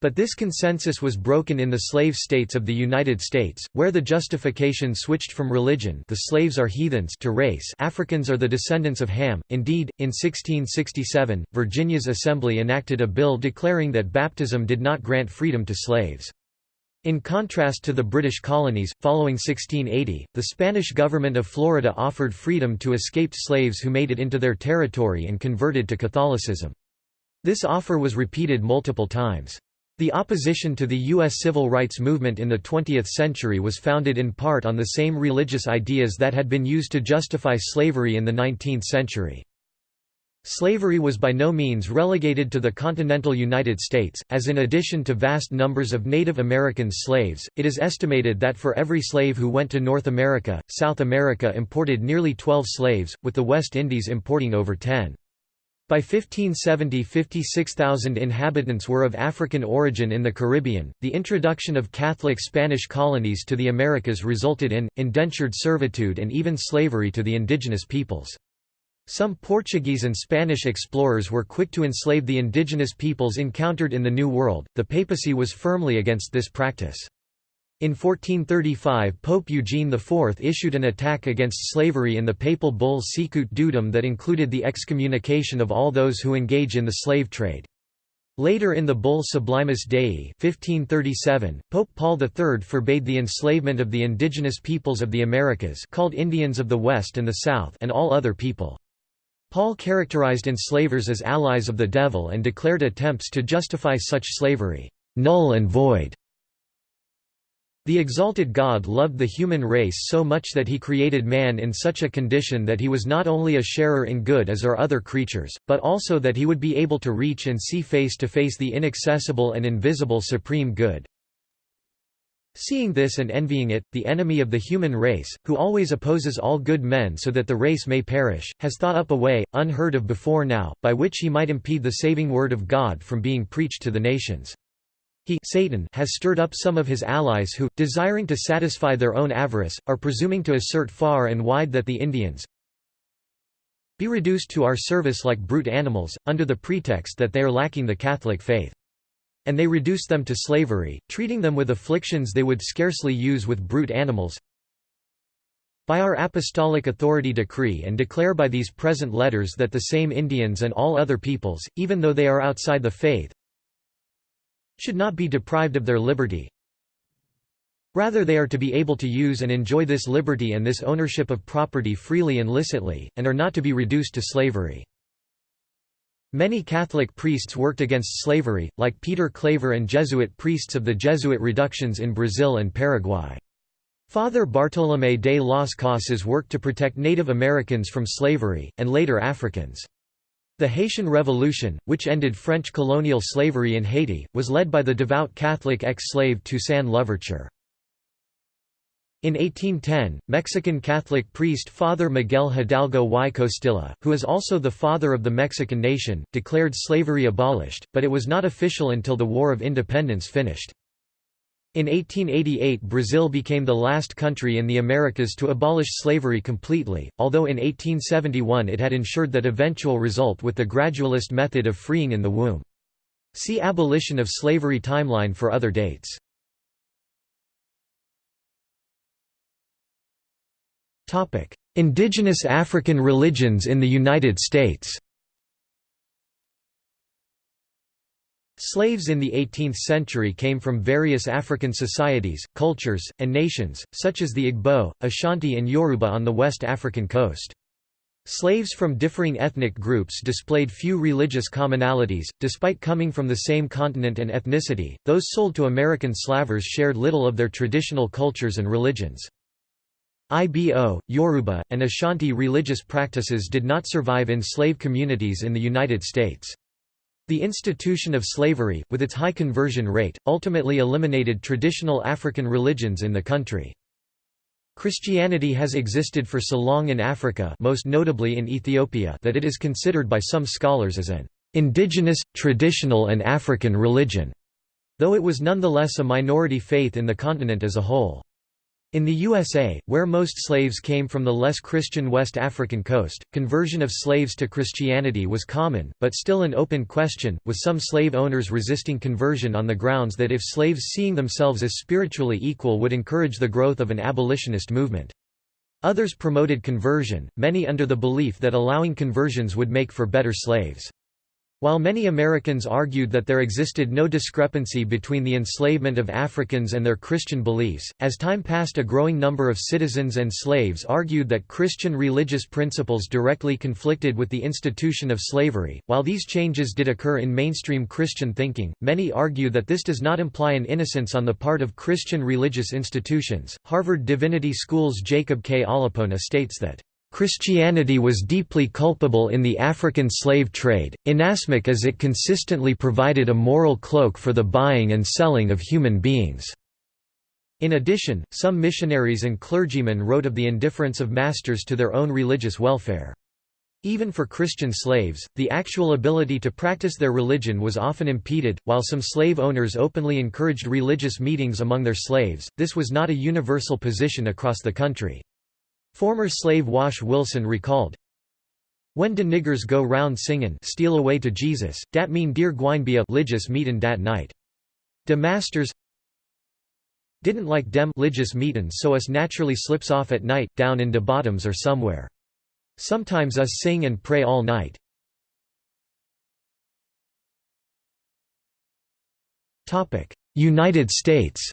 But this consensus was broken in the slave states of the United States, where the justification switched from religion the slaves are heathens to race Africans are the descendants of Ham. Indeed, in 1667, Virginia's Assembly enacted a bill declaring that baptism did not grant freedom to slaves. In contrast to the British colonies, following 1680, the Spanish government of Florida offered freedom to escaped slaves who made it into their territory and converted to Catholicism. This offer was repeated multiple times. The opposition to the U.S. civil rights movement in the 20th century was founded in part on the same religious ideas that had been used to justify slavery in the 19th century. Slavery was by no means relegated to the continental United States, as in addition to vast numbers of Native American slaves, it is estimated that for every slave who went to North America, South America imported nearly 12 slaves, with the West Indies importing over 10. By 1570 56,000 inhabitants were of African origin in the Caribbean. The introduction of Catholic Spanish colonies to the Americas resulted in, indentured servitude and even slavery to the indigenous peoples. Some Portuguese and Spanish explorers were quick to enslave the indigenous peoples encountered in the New World, the papacy was firmly against this practice. In 1435 Pope Eugene IV issued an attack against slavery in the papal bull Sicut Dudum that included the excommunication of all those who engage in the slave trade. Later in the bull Sublimis Dei 1537, Pope Paul III forbade the enslavement of the indigenous peoples of the Americas called Indians of the West and the South and all other people. Paul characterized enslavers as allies of the devil and declared attempts to justify such slavery, "...null and void." The exalted God loved the human race so much that he created man in such a condition that he was not only a sharer in good as are other creatures, but also that he would be able to reach and see face to face the inaccessible and invisible supreme good. Seeing this and envying it, the enemy of the human race, who always opposes all good men so that the race may perish, has thought up a way, unheard of before now, by which he might impede the saving word of God from being preached to the nations. He Satan has stirred up some of his allies who, desiring to satisfy their own avarice, are presuming to assert far and wide that the Indians be reduced to our service like brute animals, under the pretext that they are lacking the Catholic faith. And they reduce them to slavery, treating them with afflictions they would scarcely use with brute animals. By our apostolic authority decree and declare by these present letters that the same Indians and all other peoples, even though they are outside the faith, should not be deprived of their liberty. Rather they are to be able to use and enjoy this liberty and this ownership of property freely and licitly, and are not to be reduced to slavery. Many Catholic priests worked against slavery, like Peter Claver and Jesuit priests of the Jesuit reductions in Brazil and Paraguay. Father Bartolomé de las Casas worked to protect Native Americans from slavery, and later Africans. The Haitian Revolution, which ended French colonial slavery in Haiti, was led by the devout Catholic ex-slave Toussaint Louverture. In 1810, Mexican Catholic priest Father Miguel Hidalgo y Costilla, who is also the father of the Mexican nation, declared slavery abolished, but it was not official until the War of Independence finished. In 1888 Brazil became the last country in the Americas to abolish slavery completely, although in 1871 it had ensured that eventual result with the gradualist method of freeing in the womb. See Abolition of slavery timeline for other dates. Indigenous African religions in the United States Slaves in the 18th century came from various African societies, cultures, and nations, such as the Igbo, Ashanti and Yoruba on the West African coast. Slaves from differing ethnic groups displayed few religious commonalities, despite coming from the same continent and ethnicity, those sold to American slavers shared little of their traditional cultures and religions. Ibo, Yoruba, and Ashanti religious practices did not survive in slave communities in the United States. The institution of slavery, with its high conversion rate, ultimately eliminated traditional African religions in the country. Christianity has existed for so long in Africa most notably in Ethiopia that it is considered by some scholars as an indigenous, traditional and African religion, though it was nonetheless a minority faith in the continent as a whole. In the USA, where most slaves came from the less Christian West African coast, conversion of slaves to Christianity was common, but still an open question, with some slave owners resisting conversion on the grounds that if slaves seeing themselves as spiritually equal would encourage the growth of an abolitionist movement. Others promoted conversion, many under the belief that allowing conversions would make for better slaves. While many Americans argued that there existed no discrepancy between the enslavement of Africans and their Christian beliefs, as time passed a growing number of citizens and slaves argued that Christian religious principles directly conflicted with the institution of slavery. While these changes did occur in mainstream Christian thinking, many argue that this does not imply an innocence on the part of Christian religious institutions. Harvard Divinity School's Jacob K. Olupona states that Christianity was deeply culpable in the African slave trade, inasmuch as it consistently provided a moral cloak for the buying and selling of human beings. In addition, some missionaries and clergymen wrote of the indifference of masters to their own religious welfare. Even for Christian slaves, the actual ability to practice their religion was often impeded. While some slave owners openly encouraged religious meetings among their slaves, this was not a universal position across the country. Former slave Wash Wilson recalled, When de niggers go round singin' steal away to Jesus, dat mean dear gwine be a ligious meetin' dat night. De masters didn't like dem ligious meetin' so us naturally slips off at night, down in de bottoms or somewhere. Sometimes us sing and pray all night. United States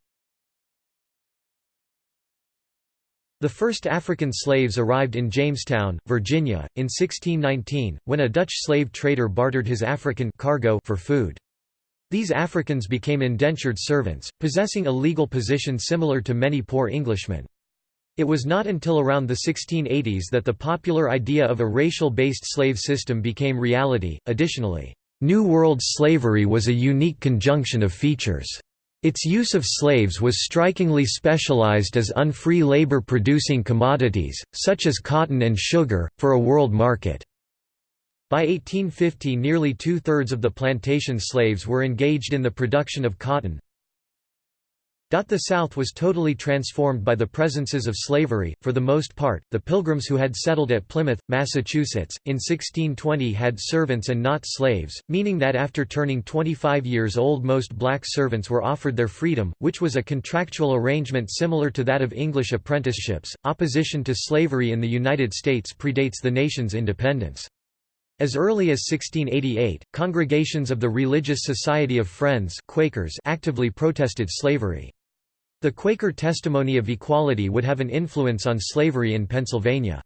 The first African slaves arrived in Jamestown, Virginia, in 1619, when a Dutch slave trader bartered his African cargo for food. These Africans became indentured servants, possessing a legal position similar to many poor Englishmen. It was not until around the 1680s that the popular idea of a racial-based slave system became reality. Additionally, New World slavery was a unique conjunction of features. Its use of slaves was strikingly specialized as unfree labor producing commodities, such as cotton and sugar, for a world market. By 1850 nearly two-thirds of the plantation slaves were engaged in the production of cotton, the South was totally transformed by the presences of slavery, for the most part, the Pilgrims who had settled at Plymouth, Massachusetts, in 1620 had servants and not slaves, meaning that after turning 25 years old most black servants were offered their freedom, which was a contractual arrangement similar to that of English apprenticeships. Opposition to slavery in the United States predates the nation's independence. As early as 1688, congregations of the Religious Society of Friends Quakers actively protested slavery. The Quaker testimony of equality would have an influence on slavery in Pennsylvania.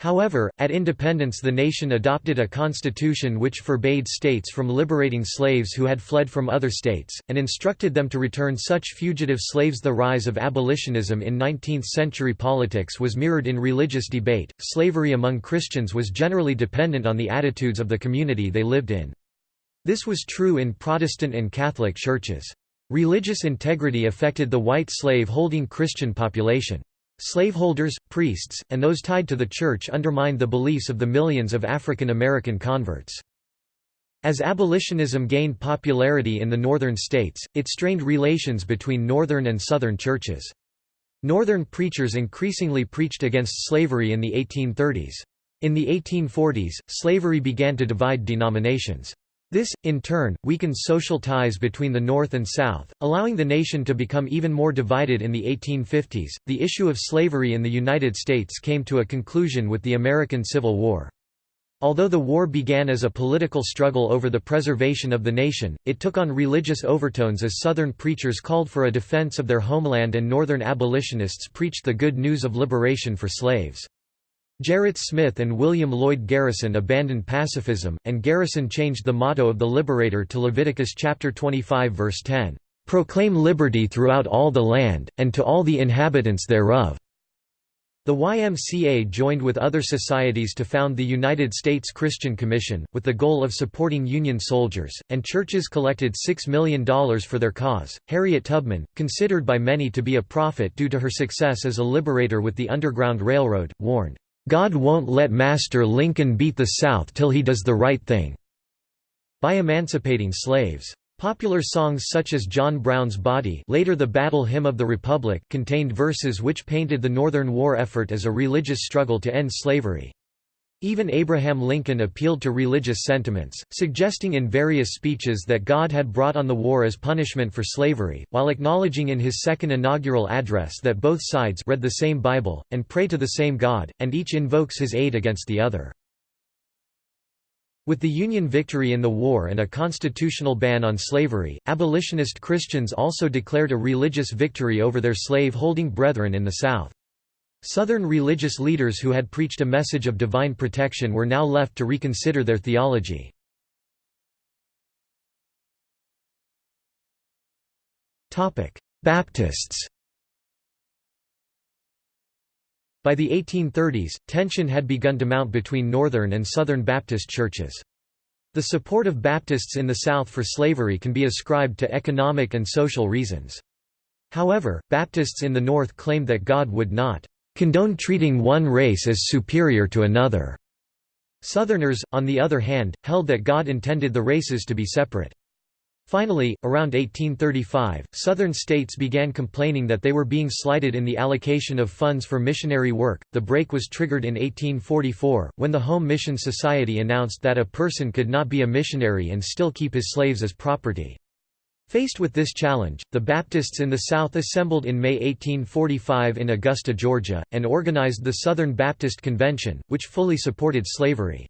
However, at independence the nation adopted a constitution which forbade states from liberating slaves who had fled from other states, and instructed them to return such fugitive slaves. The rise of abolitionism in 19th century politics was mirrored in religious debate. Slavery among Christians was generally dependent on the attitudes of the community they lived in. This was true in Protestant and Catholic churches. Religious integrity affected the white slave-holding Christian population. Slaveholders, priests, and those tied to the church undermined the beliefs of the millions of African American converts. As abolitionism gained popularity in the northern states, it strained relations between northern and southern churches. Northern preachers increasingly preached against slavery in the 1830s. In the 1840s, slavery began to divide denominations. This, in turn, weakened social ties between the North and South, allowing the nation to become even more divided in the 1850s. The issue of slavery in the United States came to a conclusion with the American Civil War. Although the war began as a political struggle over the preservation of the nation, it took on religious overtones as Southern preachers called for a defense of their homeland and Northern abolitionists preached the good news of liberation for slaves. Gerrit Smith and William Lloyd Garrison abandoned pacifism, and Garrison changed the motto of the Liberator to Leviticus chapter 25 verse 10, "Proclaim liberty throughout all the land, and to all the inhabitants thereof." The YMCA joined with other societies to found the United States Christian Commission, with the goal of supporting Union soldiers, and churches collected $6 million for their cause. Harriet Tubman, considered by many to be a prophet due to her success as a liberator with the Underground Railroad, warned, God won't let Master Lincoln beat the South till he does the right thing by emancipating slaves. Popular songs such as John Brown's Body later the Battle Hymn of the Republic contained verses which painted the Northern war effort as a religious struggle to end slavery. Even Abraham Lincoln appealed to religious sentiments, suggesting in various speeches that God had brought on the war as punishment for slavery, while acknowledging in his second inaugural address that both sides read the same Bible, and pray to the same God, and each invokes his aid against the other. With the Union victory in the war and a constitutional ban on slavery, abolitionist Christians also declared a religious victory over their slave-holding brethren in the South. Southern religious leaders who had preached a message of divine protection were now left to reconsider their theology. Baptists By the 1830s, tension had begun to mount between Northern and Southern Baptist churches. The support of Baptists in the South for slavery can be ascribed to economic and social reasons. However, Baptists in the North claimed that God would not condone treating one race as superior to another. Southerners, on the other hand, held that God intended the races to be separate. Finally, around 1835, Southern states began complaining that they were being slighted in the allocation of funds for missionary work. The break was triggered in 1844, when the Home Mission Society announced that a person could not be a missionary and still keep his slaves as property. Faced with this challenge, the Baptists in the South assembled in May 1845 in Augusta, Georgia, and organized the Southern Baptist Convention, which fully supported slavery.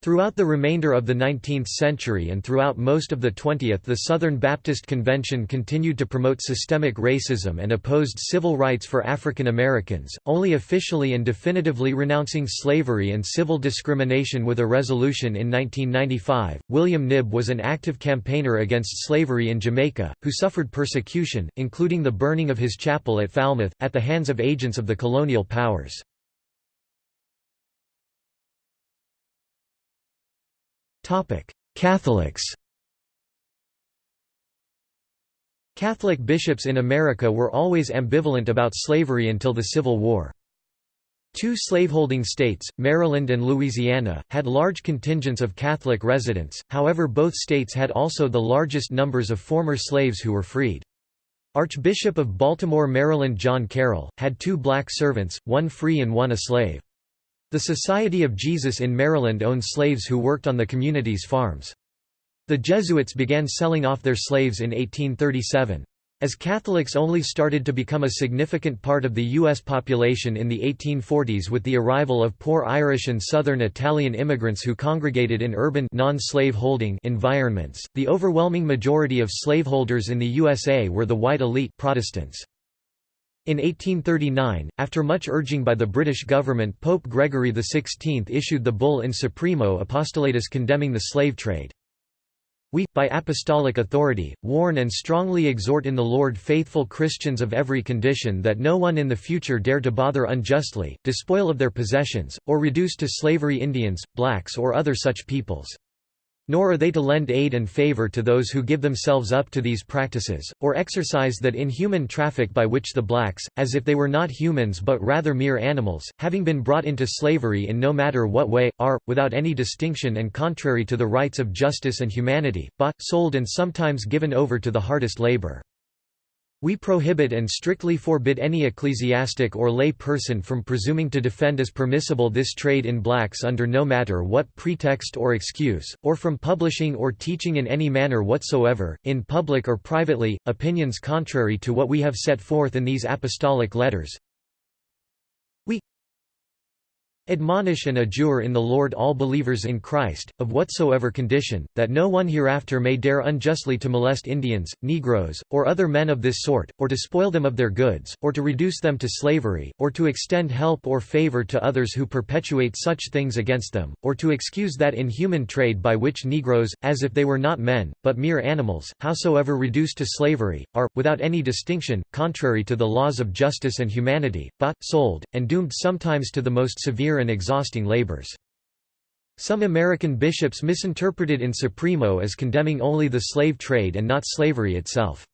Throughout the remainder of the 19th century and throughout most of the 20th the Southern Baptist Convention continued to promote systemic racism and opposed civil rights for African Americans, only officially and definitively renouncing slavery and civil discrimination with a resolution in 1995. William Knibb was an active campaigner against slavery in Jamaica, who suffered persecution, including the burning of his chapel at Falmouth, at the hands of agents of the colonial powers. Catholics Catholic bishops in America were always ambivalent about slavery until the Civil War. Two slaveholding states, Maryland and Louisiana, had large contingents of Catholic residents, however both states had also the largest numbers of former slaves who were freed. Archbishop of Baltimore, Maryland John Carroll, had two black servants, one free and one a slave. The Society of Jesus in Maryland owned slaves who worked on the community's farms. The Jesuits began selling off their slaves in 1837. As Catholics only started to become a significant part of the U.S. population in the 1840s with the arrival of poor Irish and Southern Italian immigrants who congregated in urban non-slave-holding environments, the overwhelming majority of slaveholders in the USA were the white elite Protestants. In 1839, after much urging by the British government Pope Gregory XVI issued the bull in Supremo Apostolatus condemning the slave trade. We, by apostolic authority, warn and strongly exhort in the Lord faithful Christians of every condition that no one in the future dare to bother unjustly, despoil of their possessions, or reduce to slavery Indians, blacks or other such peoples. Nor are they to lend aid and favor to those who give themselves up to these practices, or exercise that inhuman traffic by which the blacks, as if they were not humans but rather mere animals, having been brought into slavery in no matter what way, are, without any distinction and contrary to the rights of justice and humanity, bought, sold and sometimes given over to the hardest labor. We prohibit and strictly forbid any ecclesiastic or lay person from presuming to defend as permissible this trade in blacks under no matter what pretext or excuse, or from publishing or teaching in any manner whatsoever, in public or privately, opinions contrary to what we have set forth in these apostolic letters, Admonish and adjure in the Lord all believers in Christ, of whatsoever condition, that no one hereafter may dare unjustly to molest Indians, Negroes, or other men of this sort, or to spoil them of their goods, or to reduce them to slavery, or to extend help or favor to others who perpetuate such things against them, or to excuse that inhuman trade by which Negroes, as if they were not men, but mere animals, howsoever reduced to slavery, are, without any distinction, contrary to the laws of justice and humanity, bought, sold, and doomed sometimes to the most severe and exhausting labors. Some American bishops misinterpreted in Supremo as condemning only the slave trade and not slavery itself.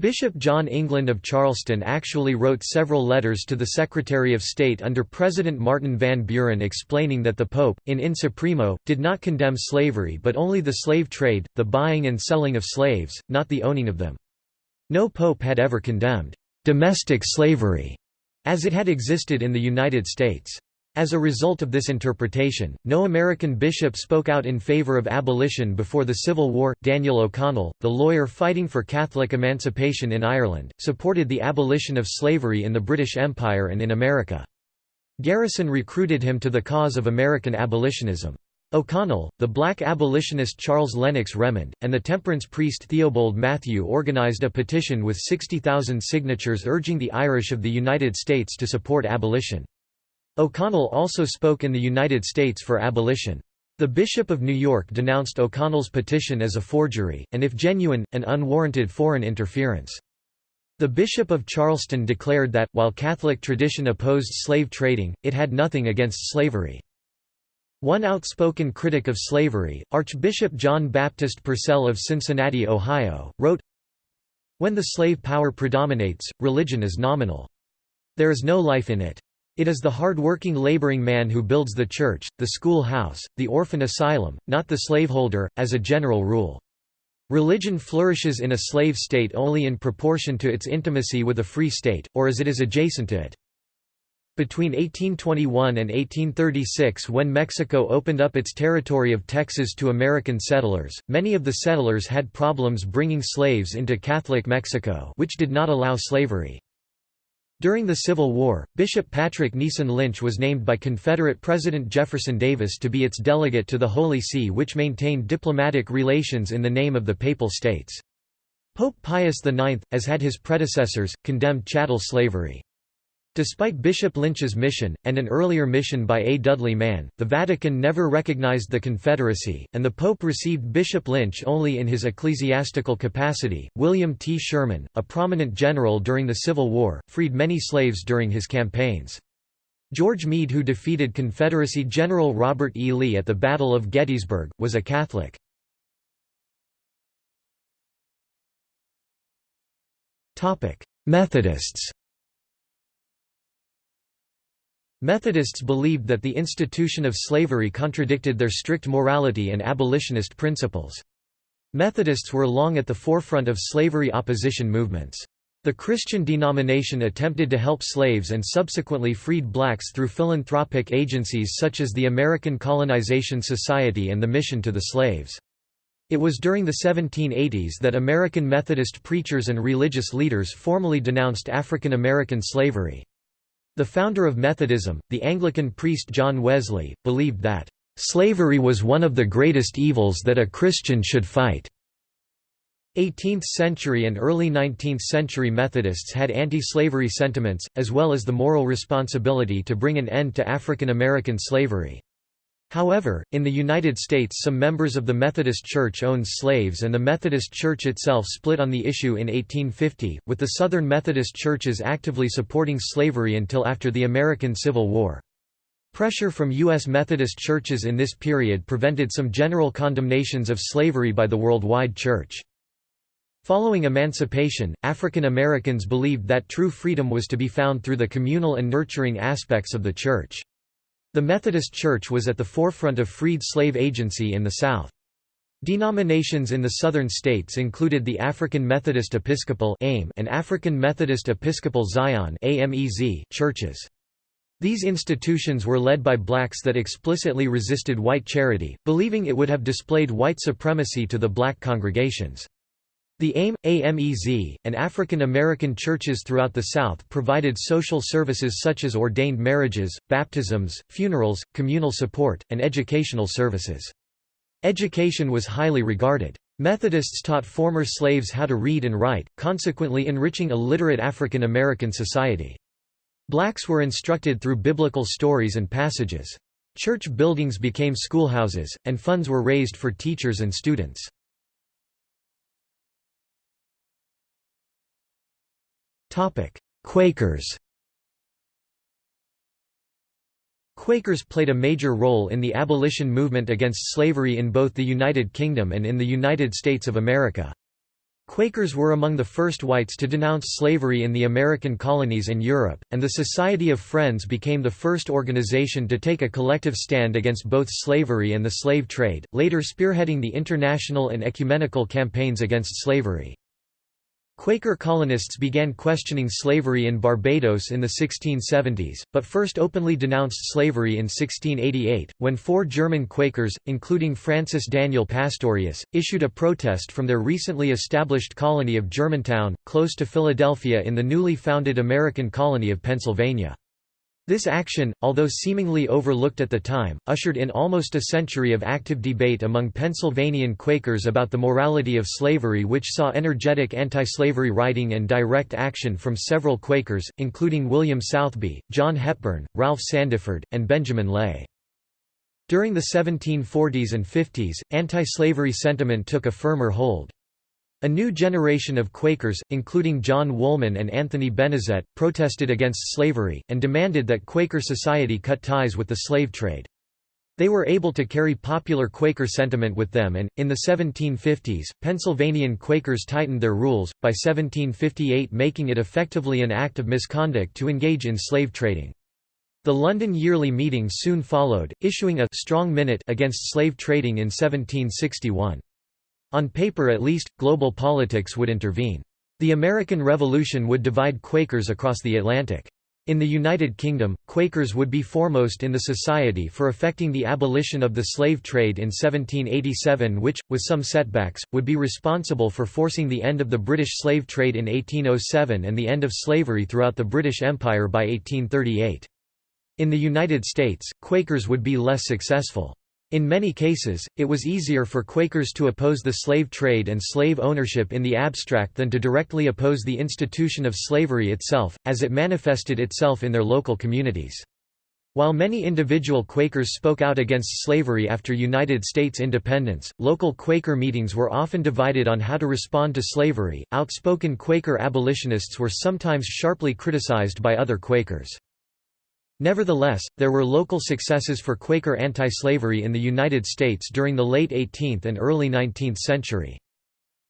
Bishop John England of Charleston actually wrote several letters to the Secretary of State under President Martin Van Buren explaining that the Pope, in In Supremo, did not condemn slavery but only the slave trade, the buying and selling of slaves, not the owning of them. No pope had ever condemned «domestic slavery» as it had existed in the United States. As a result of this interpretation, no American bishop spoke out in favor of abolition before the Civil War. Daniel O'Connell, the lawyer fighting for Catholic emancipation in Ireland, supported the abolition of slavery in the British Empire and in America. Garrison recruited him to the cause of American abolitionism. O'Connell, the black abolitionist Charles Lennox Remond, and the temperance priest Theobald Mathew organized a petition with 60,000 signatures urging the Irish of the United States to support abolition. O'Connell also spoke in the United States for abolition. The Bishop of New York denounced O'Connell's petition as a forgery, and if genuine, an unwarranted foreign interference. The Bishop of Charleston declared that, while Catholic tradition opposed slave trading, it had nothing against slavery. One outspoken critic of slavery, Archbishop John Baptist Purcell of Cincinnati, Ohio, wrote, When the slave power predominates, religion is nominal. There is no life in it. It is the hard-working laboring man who builds the church, the schoolhouse, the orphan asylum, not the slaveholder, as a general rule. Religion flourishes in a slave state only in proportion to its intimacy with a free state, or as it is adjacent to it. Between 1821 and 1836 when Mexico opened up its territory of Texas to American settlers, many of the settlers had problems bringing slaves into Catholic Mexico which did not allow slavery. During the Civil War, Bishop Patrick Neeson Lynch was named by Confederate President Jefferson Davis to be its delegate to the Holy See which maintained diplomatic relations in the name of the Papal States. Pope Pius IX, as had his predecessors, condemned chattel slavery. Despite Bishop Lynch's mission, and an earlier mission by A. Dudley Mann, the Vatican never recognized the Confederacy, and the Pope received Bishop Lynch only in his ecclesiastical capacity. William T. Sherman, a prominent general during the Civil War, freed many slaves during his campaigns. George Meade who defeated Confederacy General Robert E. Lee at the Battle of Gettysburg, was a Catholic. Methodists Methodists believed that the institution of slavery contradicted their strict morality and abolitionist principles. Methodists were long at the forefront of slavery opposition movements. The Christian denomination attempted to help slaves and subsequently freed blacks through philanthropic agencies such as the American Colonization Society and the Mission to the Slaves. It was during the 1780s that American Methodist preachers and religious leaders formally denounced African American slavery. The founder of Methodism, the Anglican priest John Wesley, believed that, "...slavery was one of the greatest evils that a Christian should fight." 18th-century and early 19th-century Methodists had anti-slavery sentiments, as well as the moral responsibility to bring an end to African American slavery. However, in the United States some members of the Methodist Church owned slaves and the Methodist Church itself split on the issue in 1850, with the Southern Methodist churches actively supporting slavery until after the American Civil War. Pressure from U.S. Methodist churches in this period prevented some general condemnations of slavery by the worldwide church. Following emancipation, African Americans believed that true freedom was to be found through the communal and nurturing aspects of the church. The Methodist Church was at the forefront of freed slave agency in the South. Denominations in the southern states included the African Methodist Episcopal and African Methodist Episcopal Zion churches. These institutions were led by blacks that explicitly resisted white charity, believing it would have displayed white supremacy to the black congregations. The AME, AMEZ, and African American churches throughout the South provided social services such as ordained marriages, baptisms, funerals, communal support, and educational services. Education was highly regarded. Methodists taught former slaves how to read and write, consequently enriching a literate African American society. Blacks were instructed through biblical stories and passages. Church buildings became schoolhouses, and funds were raised for teachers and students. Quakers Quakers played a major role in the abolition movement against slavery in both the United Kingdom and in the United States of America. Quakers were among the first whites to denounce slavery in the American colonies and Europe, and the Society of Friends became the first organization to take a collective stand against both slavery and the slave trade, later spearheading the international and ecumenical campaigns against slavery. Quaker colonists began questioning slavery in Barbados in the 1670s, but first openly denounced slavery in 1688, when four German Quakers, including Francis Daniel Pastorius, issued a protest from their recently established colony of Germantown, close to Philadelphia in the newly founded American colony of Pennsylvania. This action, although seemingly overlooked at the time, ushered in almost a century of active debate among Pennsylvanian Quakers about the morality of slavery which saw energetic anti-slavery writing and direct action from several Quakers, including William Southby, John Hepburn, Ralph Sandiford, and Benjamin Lay. During the 1740s and 50s, anti-slavery sentiment took a firmer hold. A new generation of Quakers, including John Woolman and Anthony Benezet, protested against slavery, and demanded that Quaker society cut ties with the slave trade. They were able to carry popular Quaker sentiment with them and, in the 1750s, Pennsylvanian Quakers tightened their rules, by 1758 making it effectively an act of misconduct to engage in slave trading. The London Yearly Meeting soon followed, issuing a «strong minute» against slave trading in 1761. On paper at least, global politics would intervene. The American Revolution would divide Quakers across the Atlantic. In the United Kingdom, Quakers would be foremost in the Society for effecting the abolition of the slave trade in 1787 which, with some setbacks, would be responsible for forcing the end of the British slave trade in 1807 and the end of slavery throughout the British Empire by 1838. In the United States, Quakers would be less successful. In many cases, it was easier for Quakers to oppose the slave trade and slave ownership in the abstract than to directly oppose the institution of slavery itself, as it manifested itself in their local communities. While many individual Quakers spoke out against slavery after United States independence, local Quaker meetings were often divided on how to respond to slavery. Outspoken Quaker abolitionists were sometimes sharply criticized by other Quakers. Nevertheless, there were local successes for Quaker anti-slavery in the United States during the late 18th and early 19th century.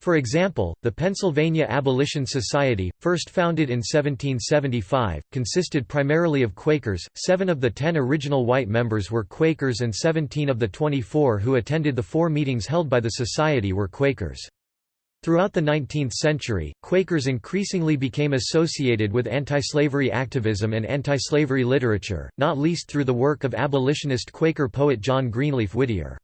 For example, the Pennsylvania Abolition Society, first founded in 1775, consisted primarily of Quakers. Seven of the ten original white members were Quakers and 17 of the 24 who attended the four meetings held by the Society were Quakers. Throughout the 19th century, Quakers increasingly became associated with anti-slavery activism and anti-slavery literature, not least through the work of abolitionist Quaker poet John Greenleaf Whittier.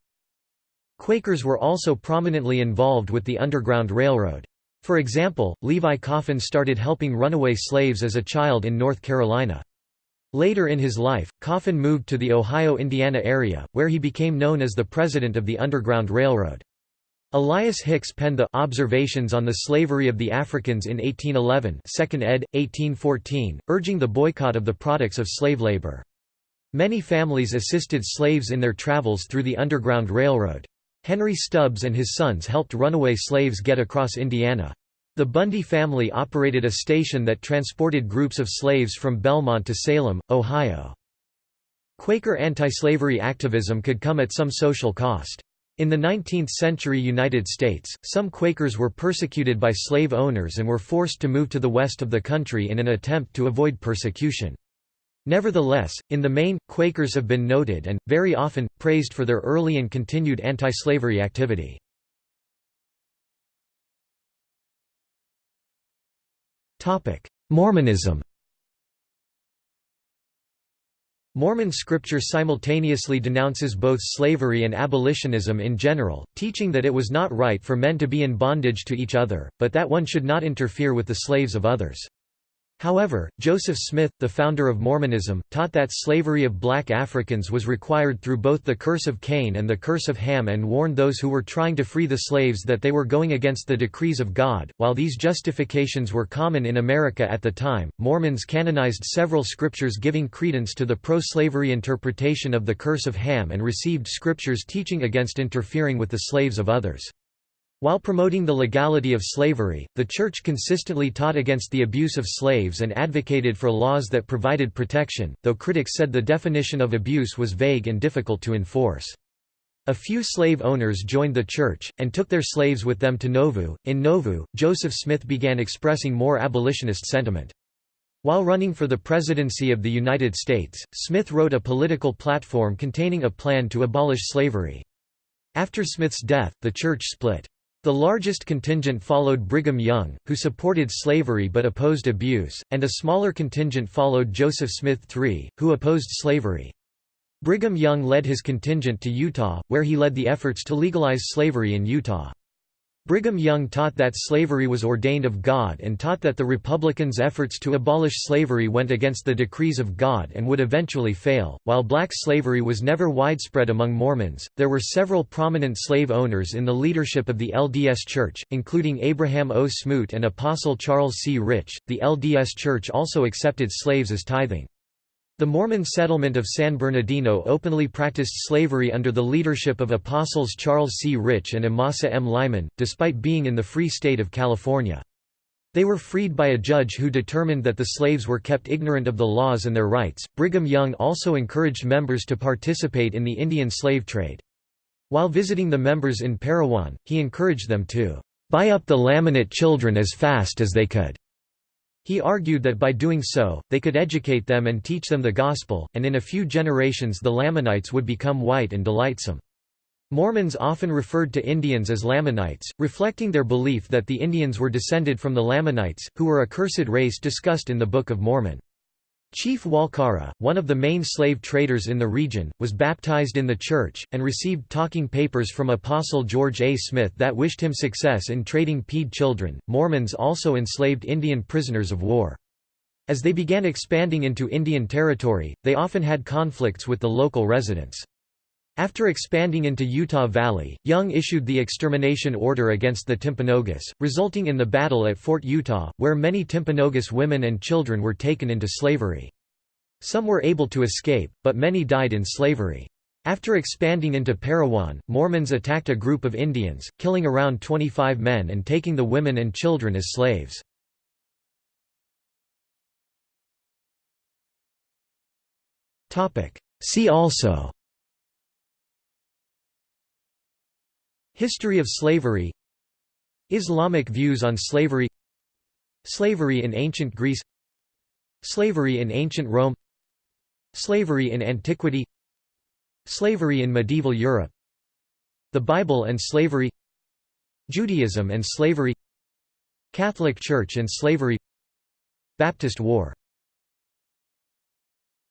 Quakers were also prominently involved with the Underground Railroad. For example, Levi Coffin started helping runaway slaves as a child in North Carolina. Later in his life, Coffin moved to the Ohio-Indiana area, where he became known as the president of the Underground Railroad. Elias Hicks penned the Observations on the Slavery of the Africans in 1811 2nd ed., 1814, urging the boycott of the products of slave labor. Many families assisted slaves in their travels through the Underground Railroad. Henry Stubbs and his sons helped runaway slaves get across Indiana. The Bundy family operated a station that transported groups of slaves from Belmont to Salem, Ohio. Quaker anti-slavery activism could come at some social cost. In the 19th-century United States, some Quakers were persecuted by slave owners and were forced to move to the west of the country in an attempt to avoid persecution. Nevertheless, in the main, Quakers have been noted and, very often, praised for their early and continued anti-slavery activity. Mormonism Mormon scripture simultaneously denounces both slavery and abolitionism in general, teaching that it was not right for men to be in bondage to each other, but that one should not interfere with the slaves of others. However, Joseph Smith, the founder of Mormonism, taught that slavery of black Africans was required through both the curse of Cain and the curse of Ham and warned those who were trying to free the slaves that they were going against the decrees of God. While these justifications were common in America at the time, Mormons canonized several scriptures giving credence to the pro-slavery interpretation of the curse of Ham and received scriptures teaching against interfering with the slaves of others. While promoting the legality of slavery, the Church consistently taught against the abuse of slaves and advocated for laws that provided protection, though critics said the definition of abuse was vague and difficult to enforce. A few slave owners joined the church, and took their slaves with them to Nauvoo. In Nauvoo, Joseph Smith began expressing more abolitionist sentiment. While running for the presidency of the United States, Smith wrote a political platform containing a plan to abolish slavery. After Smith's death, the church split. The largest contingent followed Brigham Young, who supported slavery but opposed abuse, and a smaller contingent followed Joseph Smith III, who opposed slavery. Brigham Young led his contingent to Utah, where he led the efforts to legalize slavery in Utah. Brigham Young taught that slavery was ordained of God and taught that the Republicans' efforts to abolish slavery went against the decrees of God and would eventually fail. While black slavery was never widespread among Mormons, there were several prominent slave owners in the leadership of the LDS Church, including Abraham O. Smoot and Apostle Charles C. Rich. The LDS Church also accepted slaves as tithing. The Mormon settlement of San Bernardino openly practiced slavery under the leadership of Apostles Charles C. Rich and Amasa M. Lyman, despite being in the Free State of California. They were freed by a judge who determined that the slaves were kept ignorant of the laws and their rights. Brigham Young also encouraged members to participate in the Indian slave trade. While visiting the members in Parowan, he encouraged them to buy up the Lamanite children as fast as they could. He argued that by doing so, they could educate them and teach them the gospel, and in a few generations the Lamanites would become white and delightsome. Mormons often referred to Indians as Lamanites, reflecting their belief that the Indians were descended from the Lamanites, who were a cursed race discussed in the Book of Mormon. Chief Walkara, one of the main slave traders in the region, was baptized in the church, and received talking papers from Apostle George A. Smith that wished him success in trading Paiute children. Mormons also enslaved Indian prisoners of war. As they began expanding into Indian territory, they often had conflicts with the local residents. After expanding into Utah Valley, Young issued the extermination order against the Timpanogos, resulting in the battle at Fort Utah, where many Timpanogos women and children were taken into slavery. Some were able to escape, but many died in slavery. After expanding into Parowan, Mormons attacked a group of Indians, killing around 25 men and taking the women and children as slaves. See also History of slavery. Islamic views on slavery. Slavery in ancient Greece. Slavery in ancient Rome. Slavery in antiquity. Slavery in medieval Europe. The Bible and slavery. Judaism and slavery. Catholic Church and slavery. Baptist War